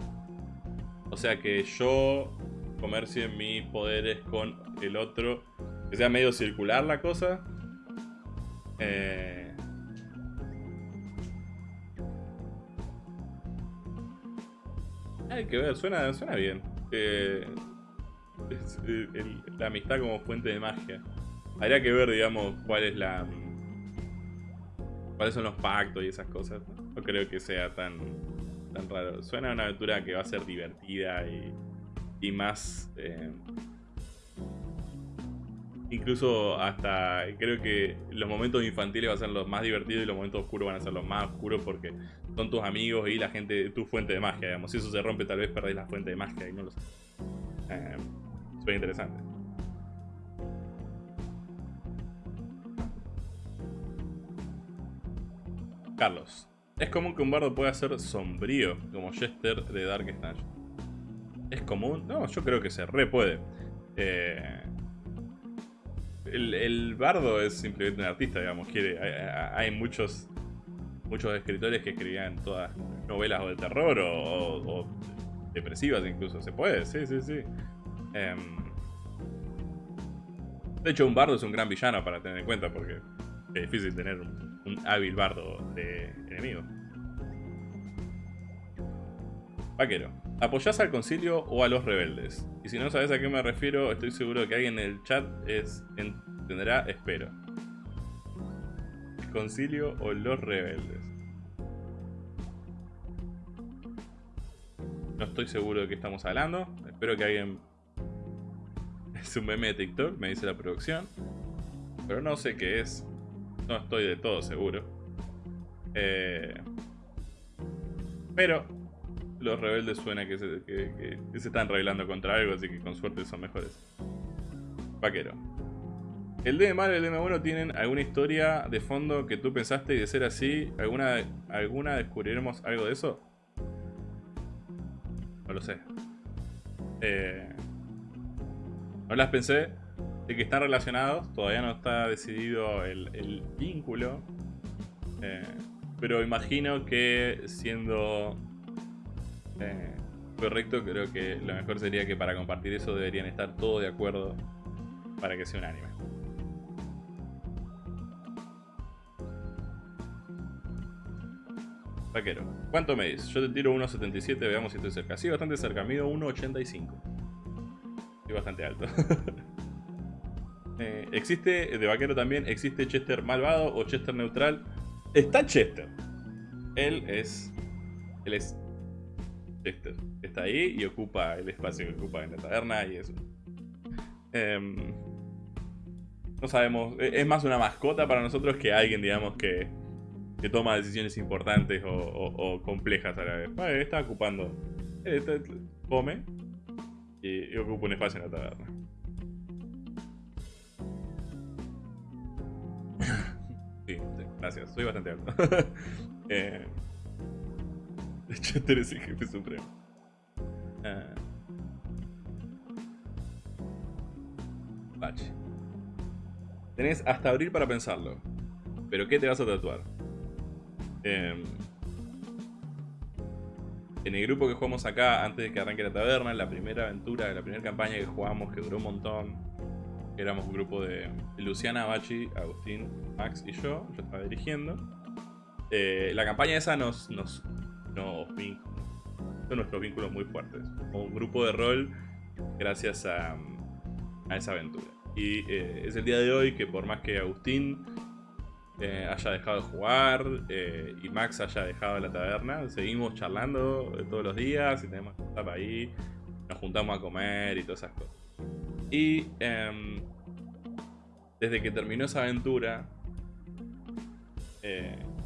O sea, que yo comercie mis poderes con el otro. Que sea medio circular la cosa. Eh... Hay que ver, suena, suena bien. Eh, la amistad como fuente de magia. Habría que ver, digamos, cuál es la cuáles son los pactos y esas cosas. No, creo que sea tan, tan raro. Suena a una aventura que va a ser divertida y, más... Eh, incluso hasta creo que los momentos infantiles van a ser los más divertidos y los momentos oscuros van a ser los más oscuros porque son tus amigos y la gente, tu fuente de magia, digamos. Si eso se rompe tal vez perdés la fuente de magia y no lo sé. Eh, suena interesante. Carlos. Es común que un bardo pueda ser sombrío, como Jester de Dark Snatch. ¿Es común? No, yo creo que se re puede. Eh, el, bardo es simplemente un artista, digamos. Quiere, hay, muchos muchos escritores que escribían todas novelas o de terror o, depresivas incluso. Se puede, sí, sí, sí. Em, de hecho, un bardo es un gran villano para tener en cuenta porque es difícil tener un, un hábil bardo de enemigo. Vaquero. ¿Apoyás al concilio o a los rebeldes? Y si no sabes a qué me refiero, estoy seguro que alguien en el chat es, entenderá, espero. ¿El concilio o los rebeldes? No estoy seguro de qué estamos hablando. Espero que alguien... [LAUGHS] Es un meme de TikTok, me dice la producción. Pero no sé qué es. No estoy de todo seguro. Eh... Pero los rebeldes suena que se, que, se están rebelando contra algo, así que con suerte son mejores. Vaquero. ¿El DM malo y el DM bueno tienen alguna historia de fondo que tú pensaste y de ser así, alguna, alguna descubriremos algo de eso? No lo sé. Eh, no las pensé. De que están relacionados. Todavía no está decidido el, vínculo. Eh, pero imagino que siendo eh, correcto, creo que lo mejor sería que para compartir eso deberían estar todos de acuerdo para que sea un anime. Vaquero, ¿cuánto me dices? Yo te tiro 1.77, veamos si estoy cerca. Sí, bastante cerca, mido 1.85. Estoy bastante alto. [LAUGHS] Eh, existe, de vaquero también, existe Chester malvado o Chester neutral. Está Chester. Él es... Él es está ahí y ocupa el espacio que ocupa en la taberna y eso. Em, no sabemos, e-, es más una mascota para nosotros que alguien, digamos, que, que toma decisiones importantes o, complejas a la vez. está ocupando, come y, ocupa un espacio en la taberna. Sí, gracias, soy bastante alto. [LAUGHS] eh, de hecho, eres el jefe supremo. Bache. Tenés hasta abril para pensarlo. ¿Pero qué te vas a tatuar? Em, en el grupo que jugamos acá, antes de que arranque la taberna, la primera aventura, la primera campaña que jugamos, que duró un montón, éramos un grupo de Luciana, Bachi, Agustín, Max y yo, yo estaba dirigiendo. Eh, la campaña esa nos, nos son nuestros vínculos muy fuertes. Como un grupo de rol gracias a, esa aventura. Y eh, es el día de hoy que por más que Agustín eh, haya dejado de jugar y Max haya dejado la taberna, seguimos charlando todos los días y tenemos que estar ahí, nos juntamos a comer y todas esas cosas. Y em, desde que terminó esa aventura,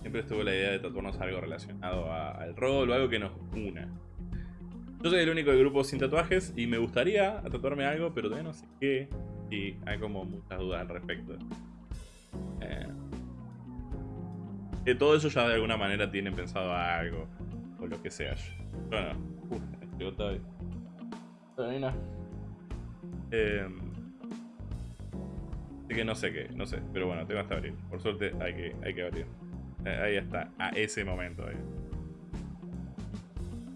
siempre estuvo la idea de tatuarnos algo relacionado al rol o algo que nos una. Yo soy el único del grupo sin tatuajes y me gustaría tatuarme algo, pero todavía no sé qué. Y hay como muchas dudas al respecto. Eh, que todo eso ya de alguna manera tienen pensado algo. O lo que sea. Bueno, todavía. Todavía eh, así que no sé qué, no sé. Pero bueno, tengo hasta abrir. Por suerte hay que, hay que abrir. Eh, ahí está, a ese momento.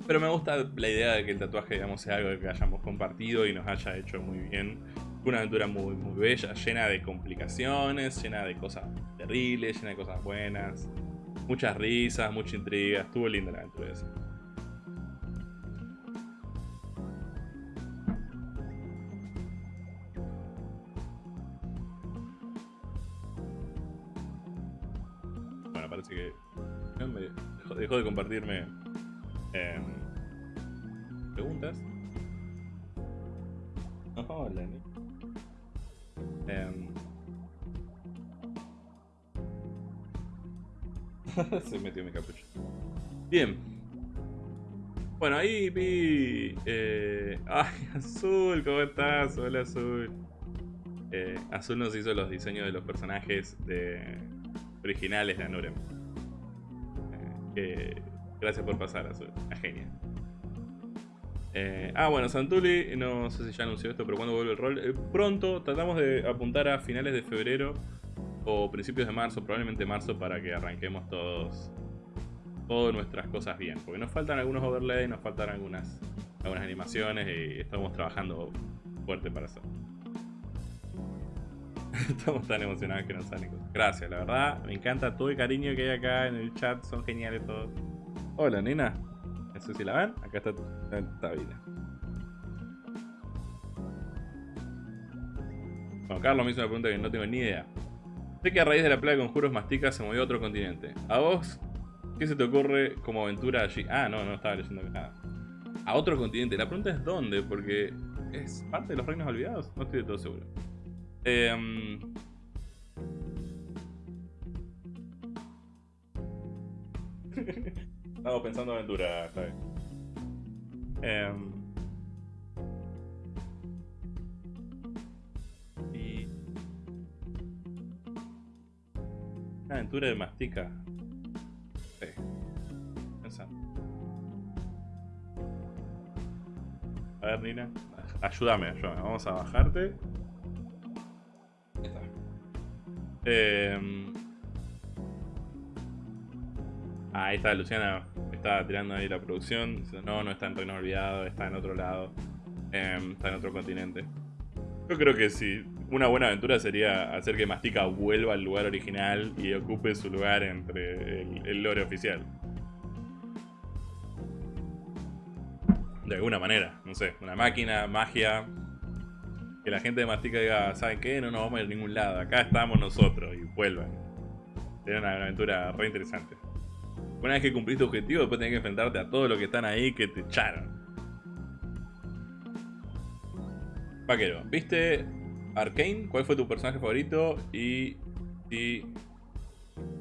Pero me gusta la idea de que el tatuaje digamos, sea algo que hayamos compartido y nos haya hecho muy bien. Una aventura muy, muy bella, llena de complicaciones, llena de cosas terribles, llena de cosas buenas. Muchas risas, mucha intriga. Estuvo linda la aventura esa. Dejó, de compartirme em, preguntas. hola, em, [LAUGHS] Se metió mi capucho. Bien. Bueno, ahí vi... Eh, [LAUGHS] ¡Ay, Azul! ¿Cómo estás? Hola, Azul. Eh, Azul nos hizo los diseños de los personajes de originales de Anurem gracias por pasar, Azul. La genia. Eh, ah, bueno, Santuli, no sé si ya anunció esto, pero cuando vuelve el rol. Eh, pronto, tratamos de apuntar a finales de febrero o principios de marzo, probablemente marzo, para que arranquemos todos todas nuestras cosas bien. Porque nos faltan algunos overlays, nos faltan algunas, algunas animaciones y estamos trabajando fuerte para eso. [LAUGHS] Estamos tan emocionados que nos salen cosas. Gracias, la verdad, me encanta todo el cariño que hay acá en el chat, son geniales todos. Hola, nena. No sé si la ven, acá está, está vida. Juan Carlos me hizo una pregunta que no tengo ni idea. Sé que a raíz de la plaga de conjuros Mastica se movió a otro continente. ¿A vos qué se te ocurre como aventura allí? Ah, no, no estaba leyendo nada. A otro continente. La pregunta es dónde, porque es parte de los reinos olvidados. No estoy de todo seguro. [LAUGHS] Eh, Estamos pensando aventura, está bien. Em, y... Una aventura de mastica. Sí. Pensando. A ver, Nina. Ayúdame, ayúdame. Vamos a bajarte. Eh, ahí está Luciana. Estaba tirando ahí la producción. no, no está en Reino Olvidado, está en otro lado. Em, está en otro continente. Yo creo que sí. Una buena aventura sería hacer que Mastica vuelva al lugar original y ocupe su lugar entre el lore oficial. De alguna manera, no sé, una máquina, magia, que la gente de Mastica diga, ¿saben qué? No nos vamos a ir a ningún lado, acá estamos nosotros y vuelvan. Sería una aventura re interesante. Una vez que cumpliste tu objetivo, después tenés que enfrentarte a todos los que están ahí que te echaron. Vaquero, ¿viste Arkane? ¿Cuál fue tu personaje favorito? Y, y,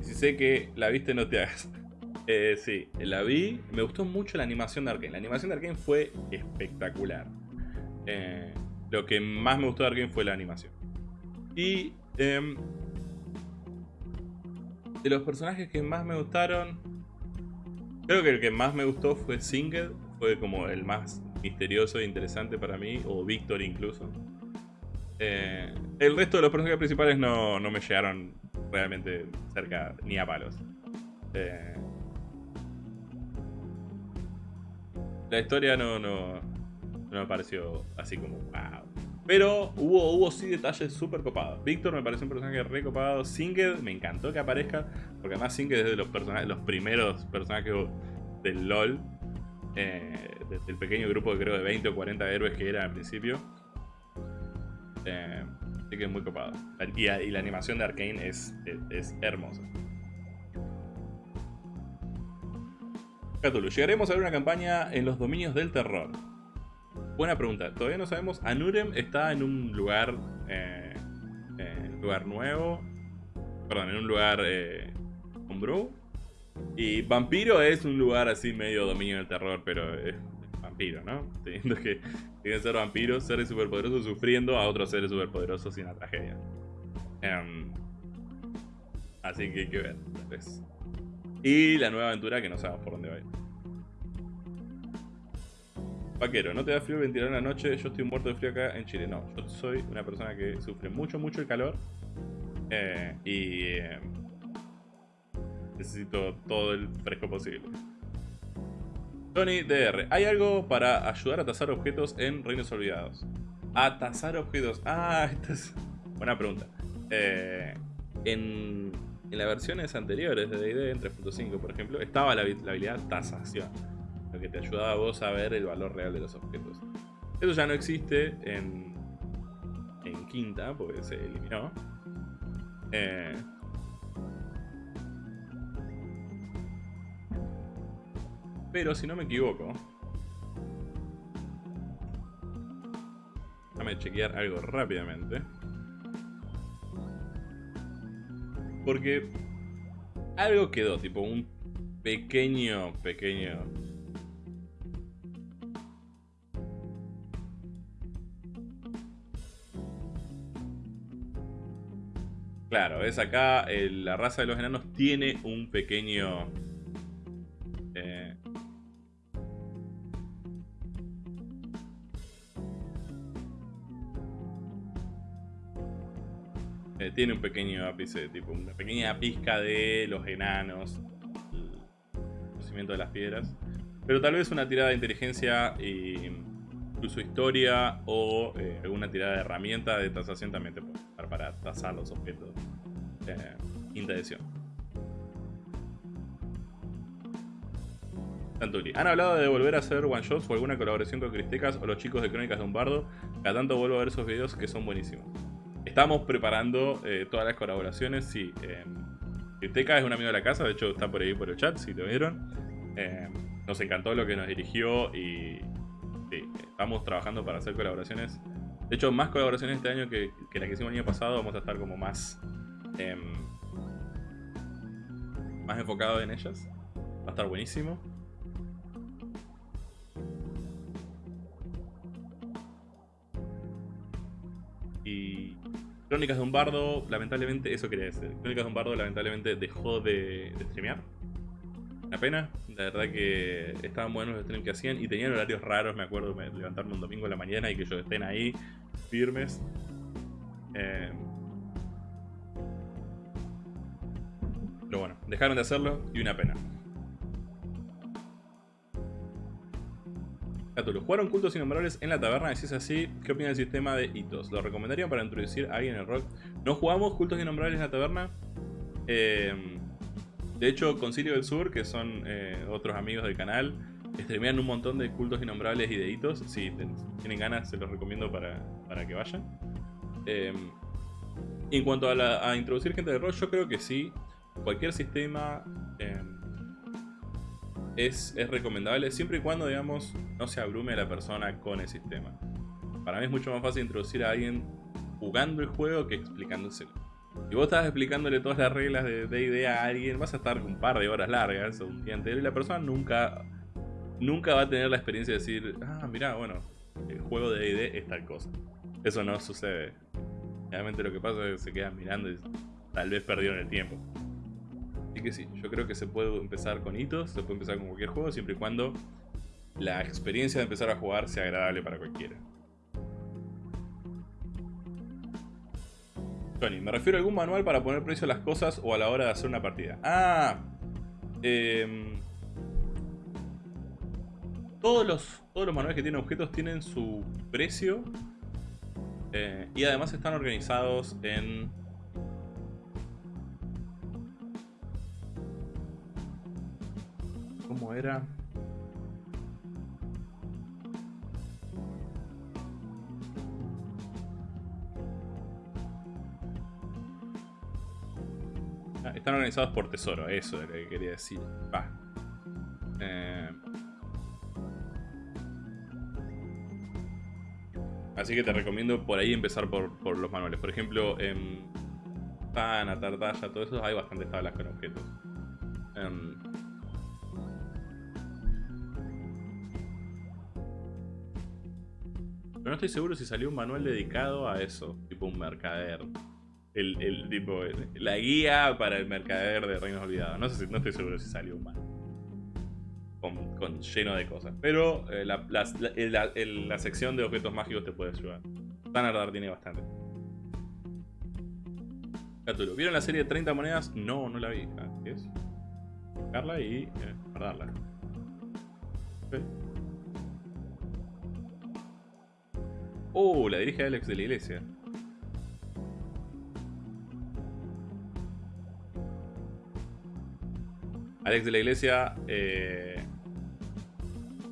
si sé que la viste, no te hagas. [LAUGHS] Eh, sí, la vi. Me gustó mucho la animación de Arkane. La animación de Arkane fue espectacular. Eh, lo que más me gustó de Arkane fue la animación. Y em, de los personajes que más me gustaron, creo que el que más me gustó fue Singed. Fue como el más misterioso e interesante para mí, o Victor incluso. Eh, el resto de los personajes principales no, me llegaron realmente cerca ni a palos. Eh, la historia no, no, no me pareció así como wow. Pero hubo, hubo sí detalles súper copados. Víctor me pareció un personaje re copado. Singed me encantó que aparezca. Porque además Singed es de los, personajes, los primeros personajes del LOL. Eh, del pequeño grupo creo de 20 o 40 héroes que era al principio. Eh, así que es muy copado. Y, y, la animación de Arkane es, es, hermosa. Cthulhu, llegaremos a ver una campaña en los dominios del terror. Buena pregunta. Todavía no sabemos. Anurem está en un lugar. Eh, eh, lugar nuevo. Perdón, en un lugar. Eh, homebrew. Y Vampiro es un lugar así medio dominio del terror, pero es vampiro, ¿no? [LAUGHS] Teniendo que, que ser vampiros, seres superpoderosos sufriendo a otros seres superpoderosos sin la tragedia. Em, así que hay que ver, Y la nueva aventura que no sabemos por dónde va a ir. ¿No te da frío ventilar en la noche? Yo estoy muerto de frío acá en Chile. No, yo soy una persona que sufre mucho, mucho el calor. Eh, y eh, necesito todo el fresco posible. Tony DR, ¿hay algo para ayudar a tasar objetos en Reinos Olvidados? A tasar objetos. Ah, [LAUGHS] esta es buena pregunta. Eh, en, en, las versiones anteriores de D&D, en 3.5 por ejemplo, estaba la, la habilidad tasación que te ayudaba a vos a ver el valor real de los objetos. Eso ya no existe en, en quinta, porque se eliminó. Eh, pero si no me equivoco, déjame chequear algo rápidamente. Porque algo quedó, tipo un pequeño, pequeño Claro, es acá la raza de los enanos tiene un pequeño... Eh, eh, tiene un pequeño ápice, tipo una pequeña pizca de los enanos. nacimiento de las piedras. Pero tal vez una tirada de inteligencia y incluso historia o eh, alguna tirada de herramienta de tasación también te puede usar para tasar los objetos. Eh. Tantuli. Han hablado de volver a hacer one shots o alguna colaboración con Cristecas o los chicos de Crónicas de un Bardo. Cada tanto vuelvo a ver esos videos que son buenísimos. Estamos preparando eh, todas las colaboraciones, sí. Eh, Cristecas es un amigo de la casa, de hecho está por ahí por el chat, si lo vieron. Eh, nos encantó lo que nos dirigió y estamos trabajando para hacer colaboraciones. De hecho, más colaboraciones este año que, que la que hicimos el año pasado. Vamos a estar como más... Em, más enfocados en ellas. Va a estar buenísimo. Y Crónicas de un Bardo, lamentablemente, eso quería decir. Crónicas de un Bardo, lamentablemente, dejó de, de streamear. Una pena, la verdad que estaban buenos los streams que hacían y tenían horarios raros, me acuerdo de levantarme un domingo en la mañana y que ellos estén ahí, firmes. Eh, pero bueno, dejaron de hacerlo y una pena. Catulo, ¿jugaron cultos innombrables en la taberna? Si es así, ¿qué opina del sistema de hitos? ¿Lo recomendarían para introducir a alguien en el rock? ¿No jugamos cultos innombrables en la taberna? Eh, de hecho, Concilio del Sur, que son eh, otros amigos del canal, streamean un montón de cultos innombrables y de hitos. Si tienen ganas, se los recomiendo para, que vayan. Em, en cuanto a, introducir gente de rol, yo creo que sí. Cualquier sistema em, es, recomendable siempre y cuando, digamos, no se abrume la persona con el sistema. Para mí es mucho más fácil introducir a alguien jugando el juego que explicándoselo. Si vos estás explicándole todas las reglas de D&D a alguien, vas a estar un par de horas largas o un día entero y la persona nunca, nunca va a tener la experiencia de decir, ah, mira, bueno, el juego de D&D es tal cosa. Eso no sucede. Realmente lo que pasa es que se quedan mirando y tal vez perdieron el tiempo. Así que sí, yo creo que se puede empezar con hitos, se puede empezar con cualquier juego, siempre y cuando la experiencia de empezar a jugar sea agradable para cualquiera. Tony, me refiero a algún manual para poner precio a las cosas o a la hora de hacer una partida. Ah, em, todos, los, todos los manuales que tienen objetos tienen su precio eh, y además están organizados en ¿Cómo era? Están organizados por tesoro, eso es lo que quería decir. Eh, así que te recomiendo por ahí empezar por, los manuales. Por ejemplo, en Tana, Tartalla, todo eso, hay bastantes tablas con objetos. Em, Pero no estoy seguro si salió un manual dedicado a eso, tipo un mercader. El, tipo, la guía para el mercader de Reinos Olvidados. No, sé si, no estoy seguro si salió manual. Con, lleno de cosas. Pero eh, la, sección de objetos mágicos te puede ayudar. Tanardar tiene bastante. Catulo. ¿Vieron la serie de 30 monedas? No, no la vi. Ah, ¿Qué es? Buscarla y eh, guardarla. Oh, la dirige Alex de la Iglesia. Alex de la Iglesia, eh,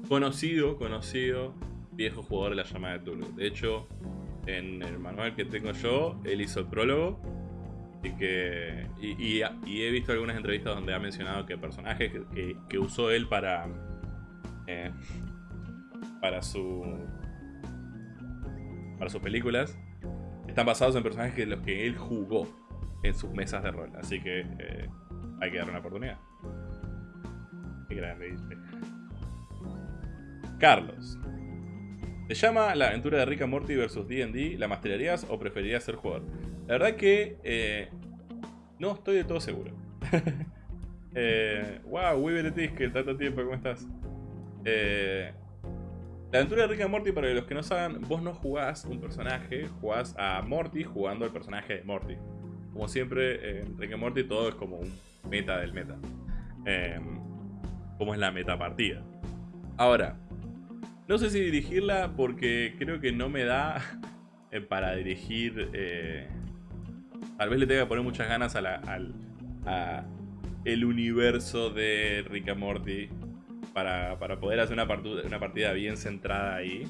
conocido, conocido, viejo jugador de la llamada de Tulu. De hecho, en el manual que tengo yo, él hizo el prólogo. Y, que, y, he visto algunas entrevistas donde ha mencionado que personajes que, que, usó él para, eh, para su para sus películas están basados en personajes que los que él jugó en sus mesas de rol. Así que eh, hay que darle una oportunidad. Carlos. ¿Te llama la aventura de Rick and Morty versus D&D? ¿La masterarías o preferirías ser jugador? La verdad que eh, no estoy de todo seguro. [LAUGHS] eh, wow, Weaver que tanto tiempo, ¿cómo estás? Eh, la aventura de Rick and Morty, para los que no saben, vos no jugás un personaje, jugás a Morty jugando al personaje de Morty. Como siempre, en Rick and Morty todo es como un meta del meta. Em, cómo es la metapartida. Ahora, no sé si dirigirla porque creo que no me da eh, para dirigir... Eh, tal vez le tenga que poner muchas ganas a la, al a el universo de Rick Morty para, poder hacer una partida, una partida bien centrada ahí.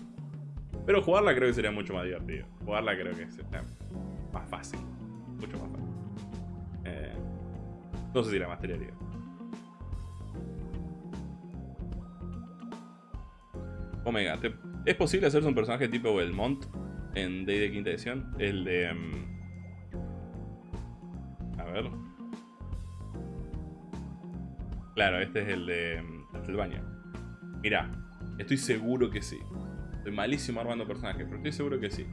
Pero jugarla creo que sería mucho más divertido. Jugarla creo que sería más fácil. Mucho más fácil. Eh, no sé si la mastería Omega, ¿es posible hacerse un personaje tipo Belmont en Day de quinta edición? El de... Mm, a ver... Claro, este es el de Castlevania. Mm, Mira, estoy seguro que sí. Estoy malísimo armando personajes, pero estoy seguro que sí.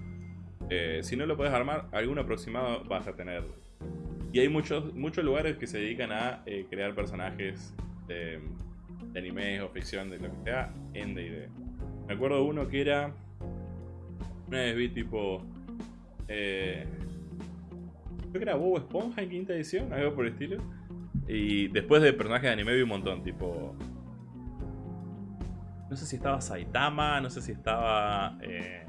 Eh, si no lo puedes armar, algún aproximado vas a tener. Y hay muchos, muchos lugares que se dedican a eh, crear personajes de, de anime o ficción, de lo que sea, en D&D. Me acuerdo uno que era... Una vez vi tipo... Eh, creo que era Bob Esponja en quinta edición, algo por el estilo. Y después de personajes de anime vi un montón, tipo... No sé si estaba Saitama, no sé si estaba... Eh,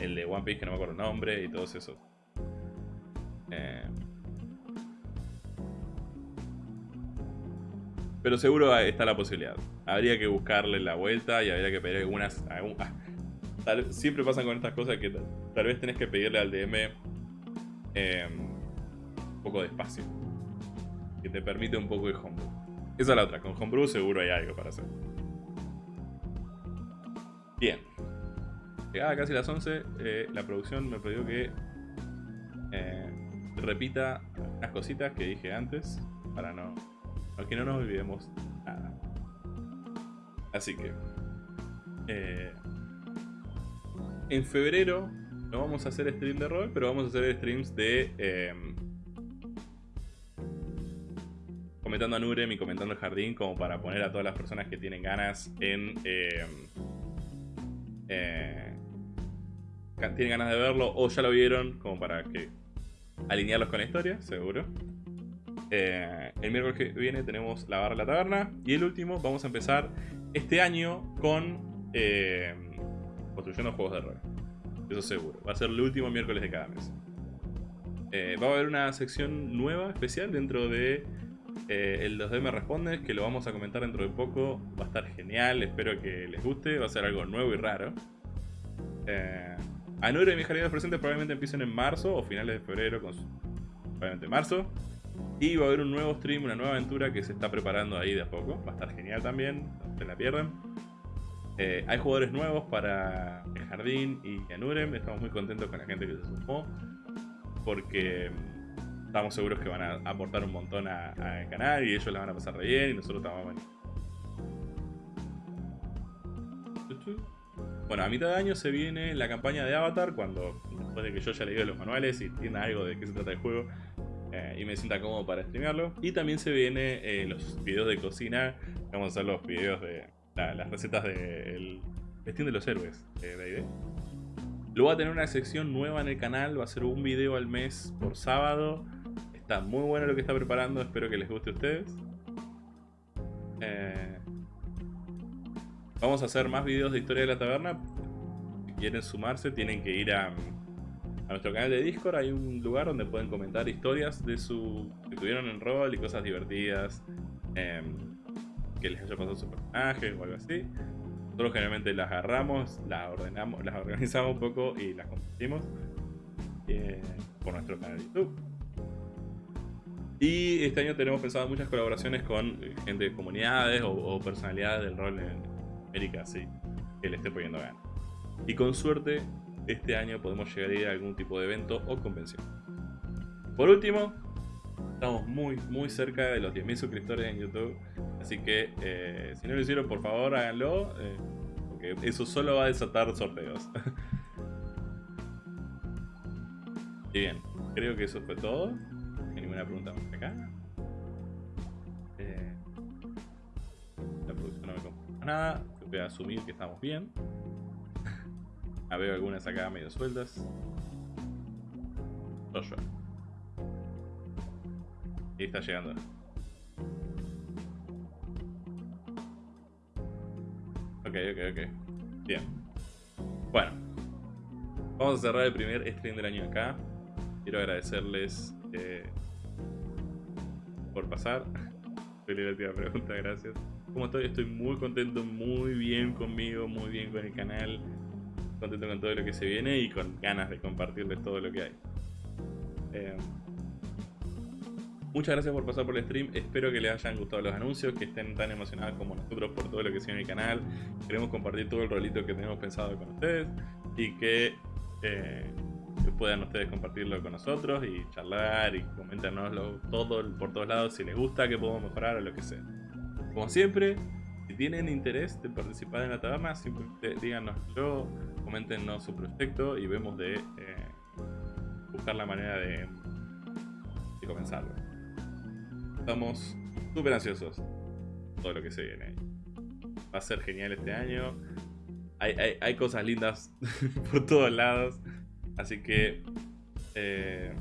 el de One Piece, que no me acuerdo el nombre, y todos esos. Eh, pero seguro está la posibilidad. Habría que buscarle la vuelta y habría que pedir algunas... Ah, siempre pasan con estas cosas que tal, vez tenés que pedirle al DM em, un poco de espacio. Que te permite un poco de homebrew. Esa es la otra. Con homebrew seguro hay algo para hacer. Bien. Llegada casi las 11, eh, la producción me pidió que eh, repita unas cositas que dije antes para no Aquí no nos olvidemos nada. Así que... Eh, en febrero no vamos a hacer stream de rol, pero vamos a hacer streams de... Em, comentando a Nurem y comentando el jardín como para poner a todas las personas que tienen ganas en... Em, eh, tienen ganas de verlo o ya lo vieron como para que alinearlos con la historia, seguro. Eh, el miércoles que viene tenemos la barra de la taberna. Y el último, vamos a empezar este año con eh, construyendo juegos de rol. Eso seguro. Va a ser el último miércoles de cada mes. Eh, va a haber una sección nueva, especial, dentro de el 2D me responde, que lo vamos a comentar dentro de poco. Va a estar genial, espero que les guste. Va a ser algo nuevo y raro. Eh, Anura y mis jardines presentes probablemente empiecen en marzo o finales de febrero, con probablemente marzo. Y va a haber un nuevo stream, una nueva aventura que se está preparando ahí de a poco. Va a estar genial también, no se la pierdan. Eh, hay jugadores nuevos para el Jardín y Anurem. Estamos muy contentos con la gente que se sumó. Porque mm, estamos seguros que van a aportar un montón al canal y ellos la van a pasar re bien y nosotros estamos Bueno, a mitad de año se viene la campaña de Avatar, cuando después de que yo ya leí los manuales y entienda algo de qué se trata el juego, eh, y me sienta cómodo para streamearlo. Y también se viene eh, los videos de cocina. Vamos a hacer los videos de las recetas del Festín de los Héroes de D&D. Luego va a tener una sección nueva en el canal. Va a ser un video al mes por sábado. Está muy bueno lo que está preparando. Espero que les guste a ustedes. Eh, vamos a hacer más videos de historia de la taberna. Si quieren sumarse, tienen que ir a a nuestro canal de Discord hay un lugar donde pueden comentar historias de su que tuvieron en rol y cosas divertidas em, que les haya pasado su personaje o algo así. Nosotros generalmente las agarramos, las ordenamos, las [LAUGHS] organizamos un poco y las compartimos eh, por nuestro canal de YouTube. Y este año tenemos pensado muchas colaboraciones con gente de comunidades o, personalidades del rol en América, así que le esté poniendo ganas. Y con suerte este año podemos llegar a ir a algún tipo de evento o convención. Por último, estamos muy muy cerca de los 10.000 suscriptores en YouTube, así que eh, si no lo hicieron por favor háganlo, eh, porque eso solo va a desatar sorteos. [LAUGHS] y bien, creo que eso fue todo. No hay ninguna pregunta más acá. Eh, la producción no me confirma nada, voy a asumir que estamos bien. Ah, veo algunas acá medio sueltas. Joshua. Y está llegando. ok, ok. Bien. Bueno. Vamos a cerrar el primer stream del año acá. Quiero agradecerles eh, por pasar. [LAUGHS] Feliz la pregunta, gracias. ¿Cómo estoy? Estoy muy contento, muy bien conmigo, muy bien con el canal. Contento con todo lo que se viene y con ganas de compartirles todo lo que hay. Eh, muchas gracias por pasar por el stream. Espero que les hayan gustado los anuncios, que estén tan emocionados como nosotros por todo lo que se en el canal. Queremos compartir todo el rolito que tenemos pensado con ustedes y que eh, puedan ustedes compartirlo con nosotros y charlar y comentarnoslo todo por todos lados si les gusta, que podemos mejorar o lo que sea. Como siempre, si tienen interés de participar en la taberna, simplemente díganoslo, coméntenos su proyecto y vemos de eh, buscar la manera de, de comenzarlo. Estamos súper ansiosos todo lo que se viene. Va a ser genial este año. Hay, hay, hay cosas lindas [LAUGHS] por todos lados. Así que... Eh,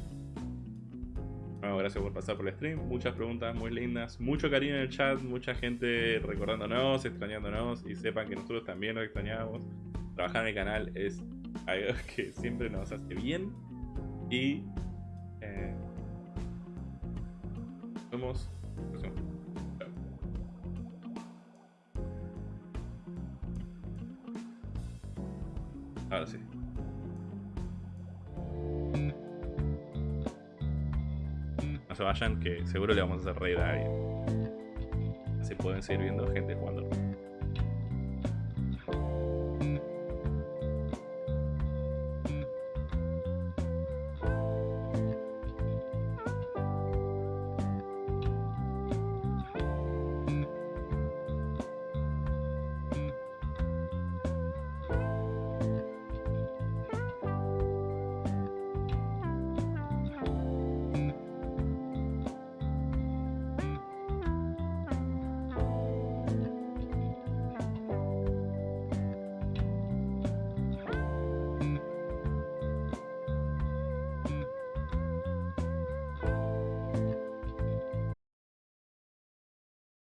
bueno, gracias por pasar por el stream. Muchas preguntas muy lindas. Mucho cariño en el chat. Mucha gente recordándonos, extrañándonos. Y sepan que nosotros también nos extrañamos. Trabajar en el canal es algo [LAUGHS] que siempre nos hace bien. Y... Eh, nos vemos. Ahora sí. Se vayan, que seguro le vamos a hacer reír a alguien. Así pueden seguir viendo gente jugando.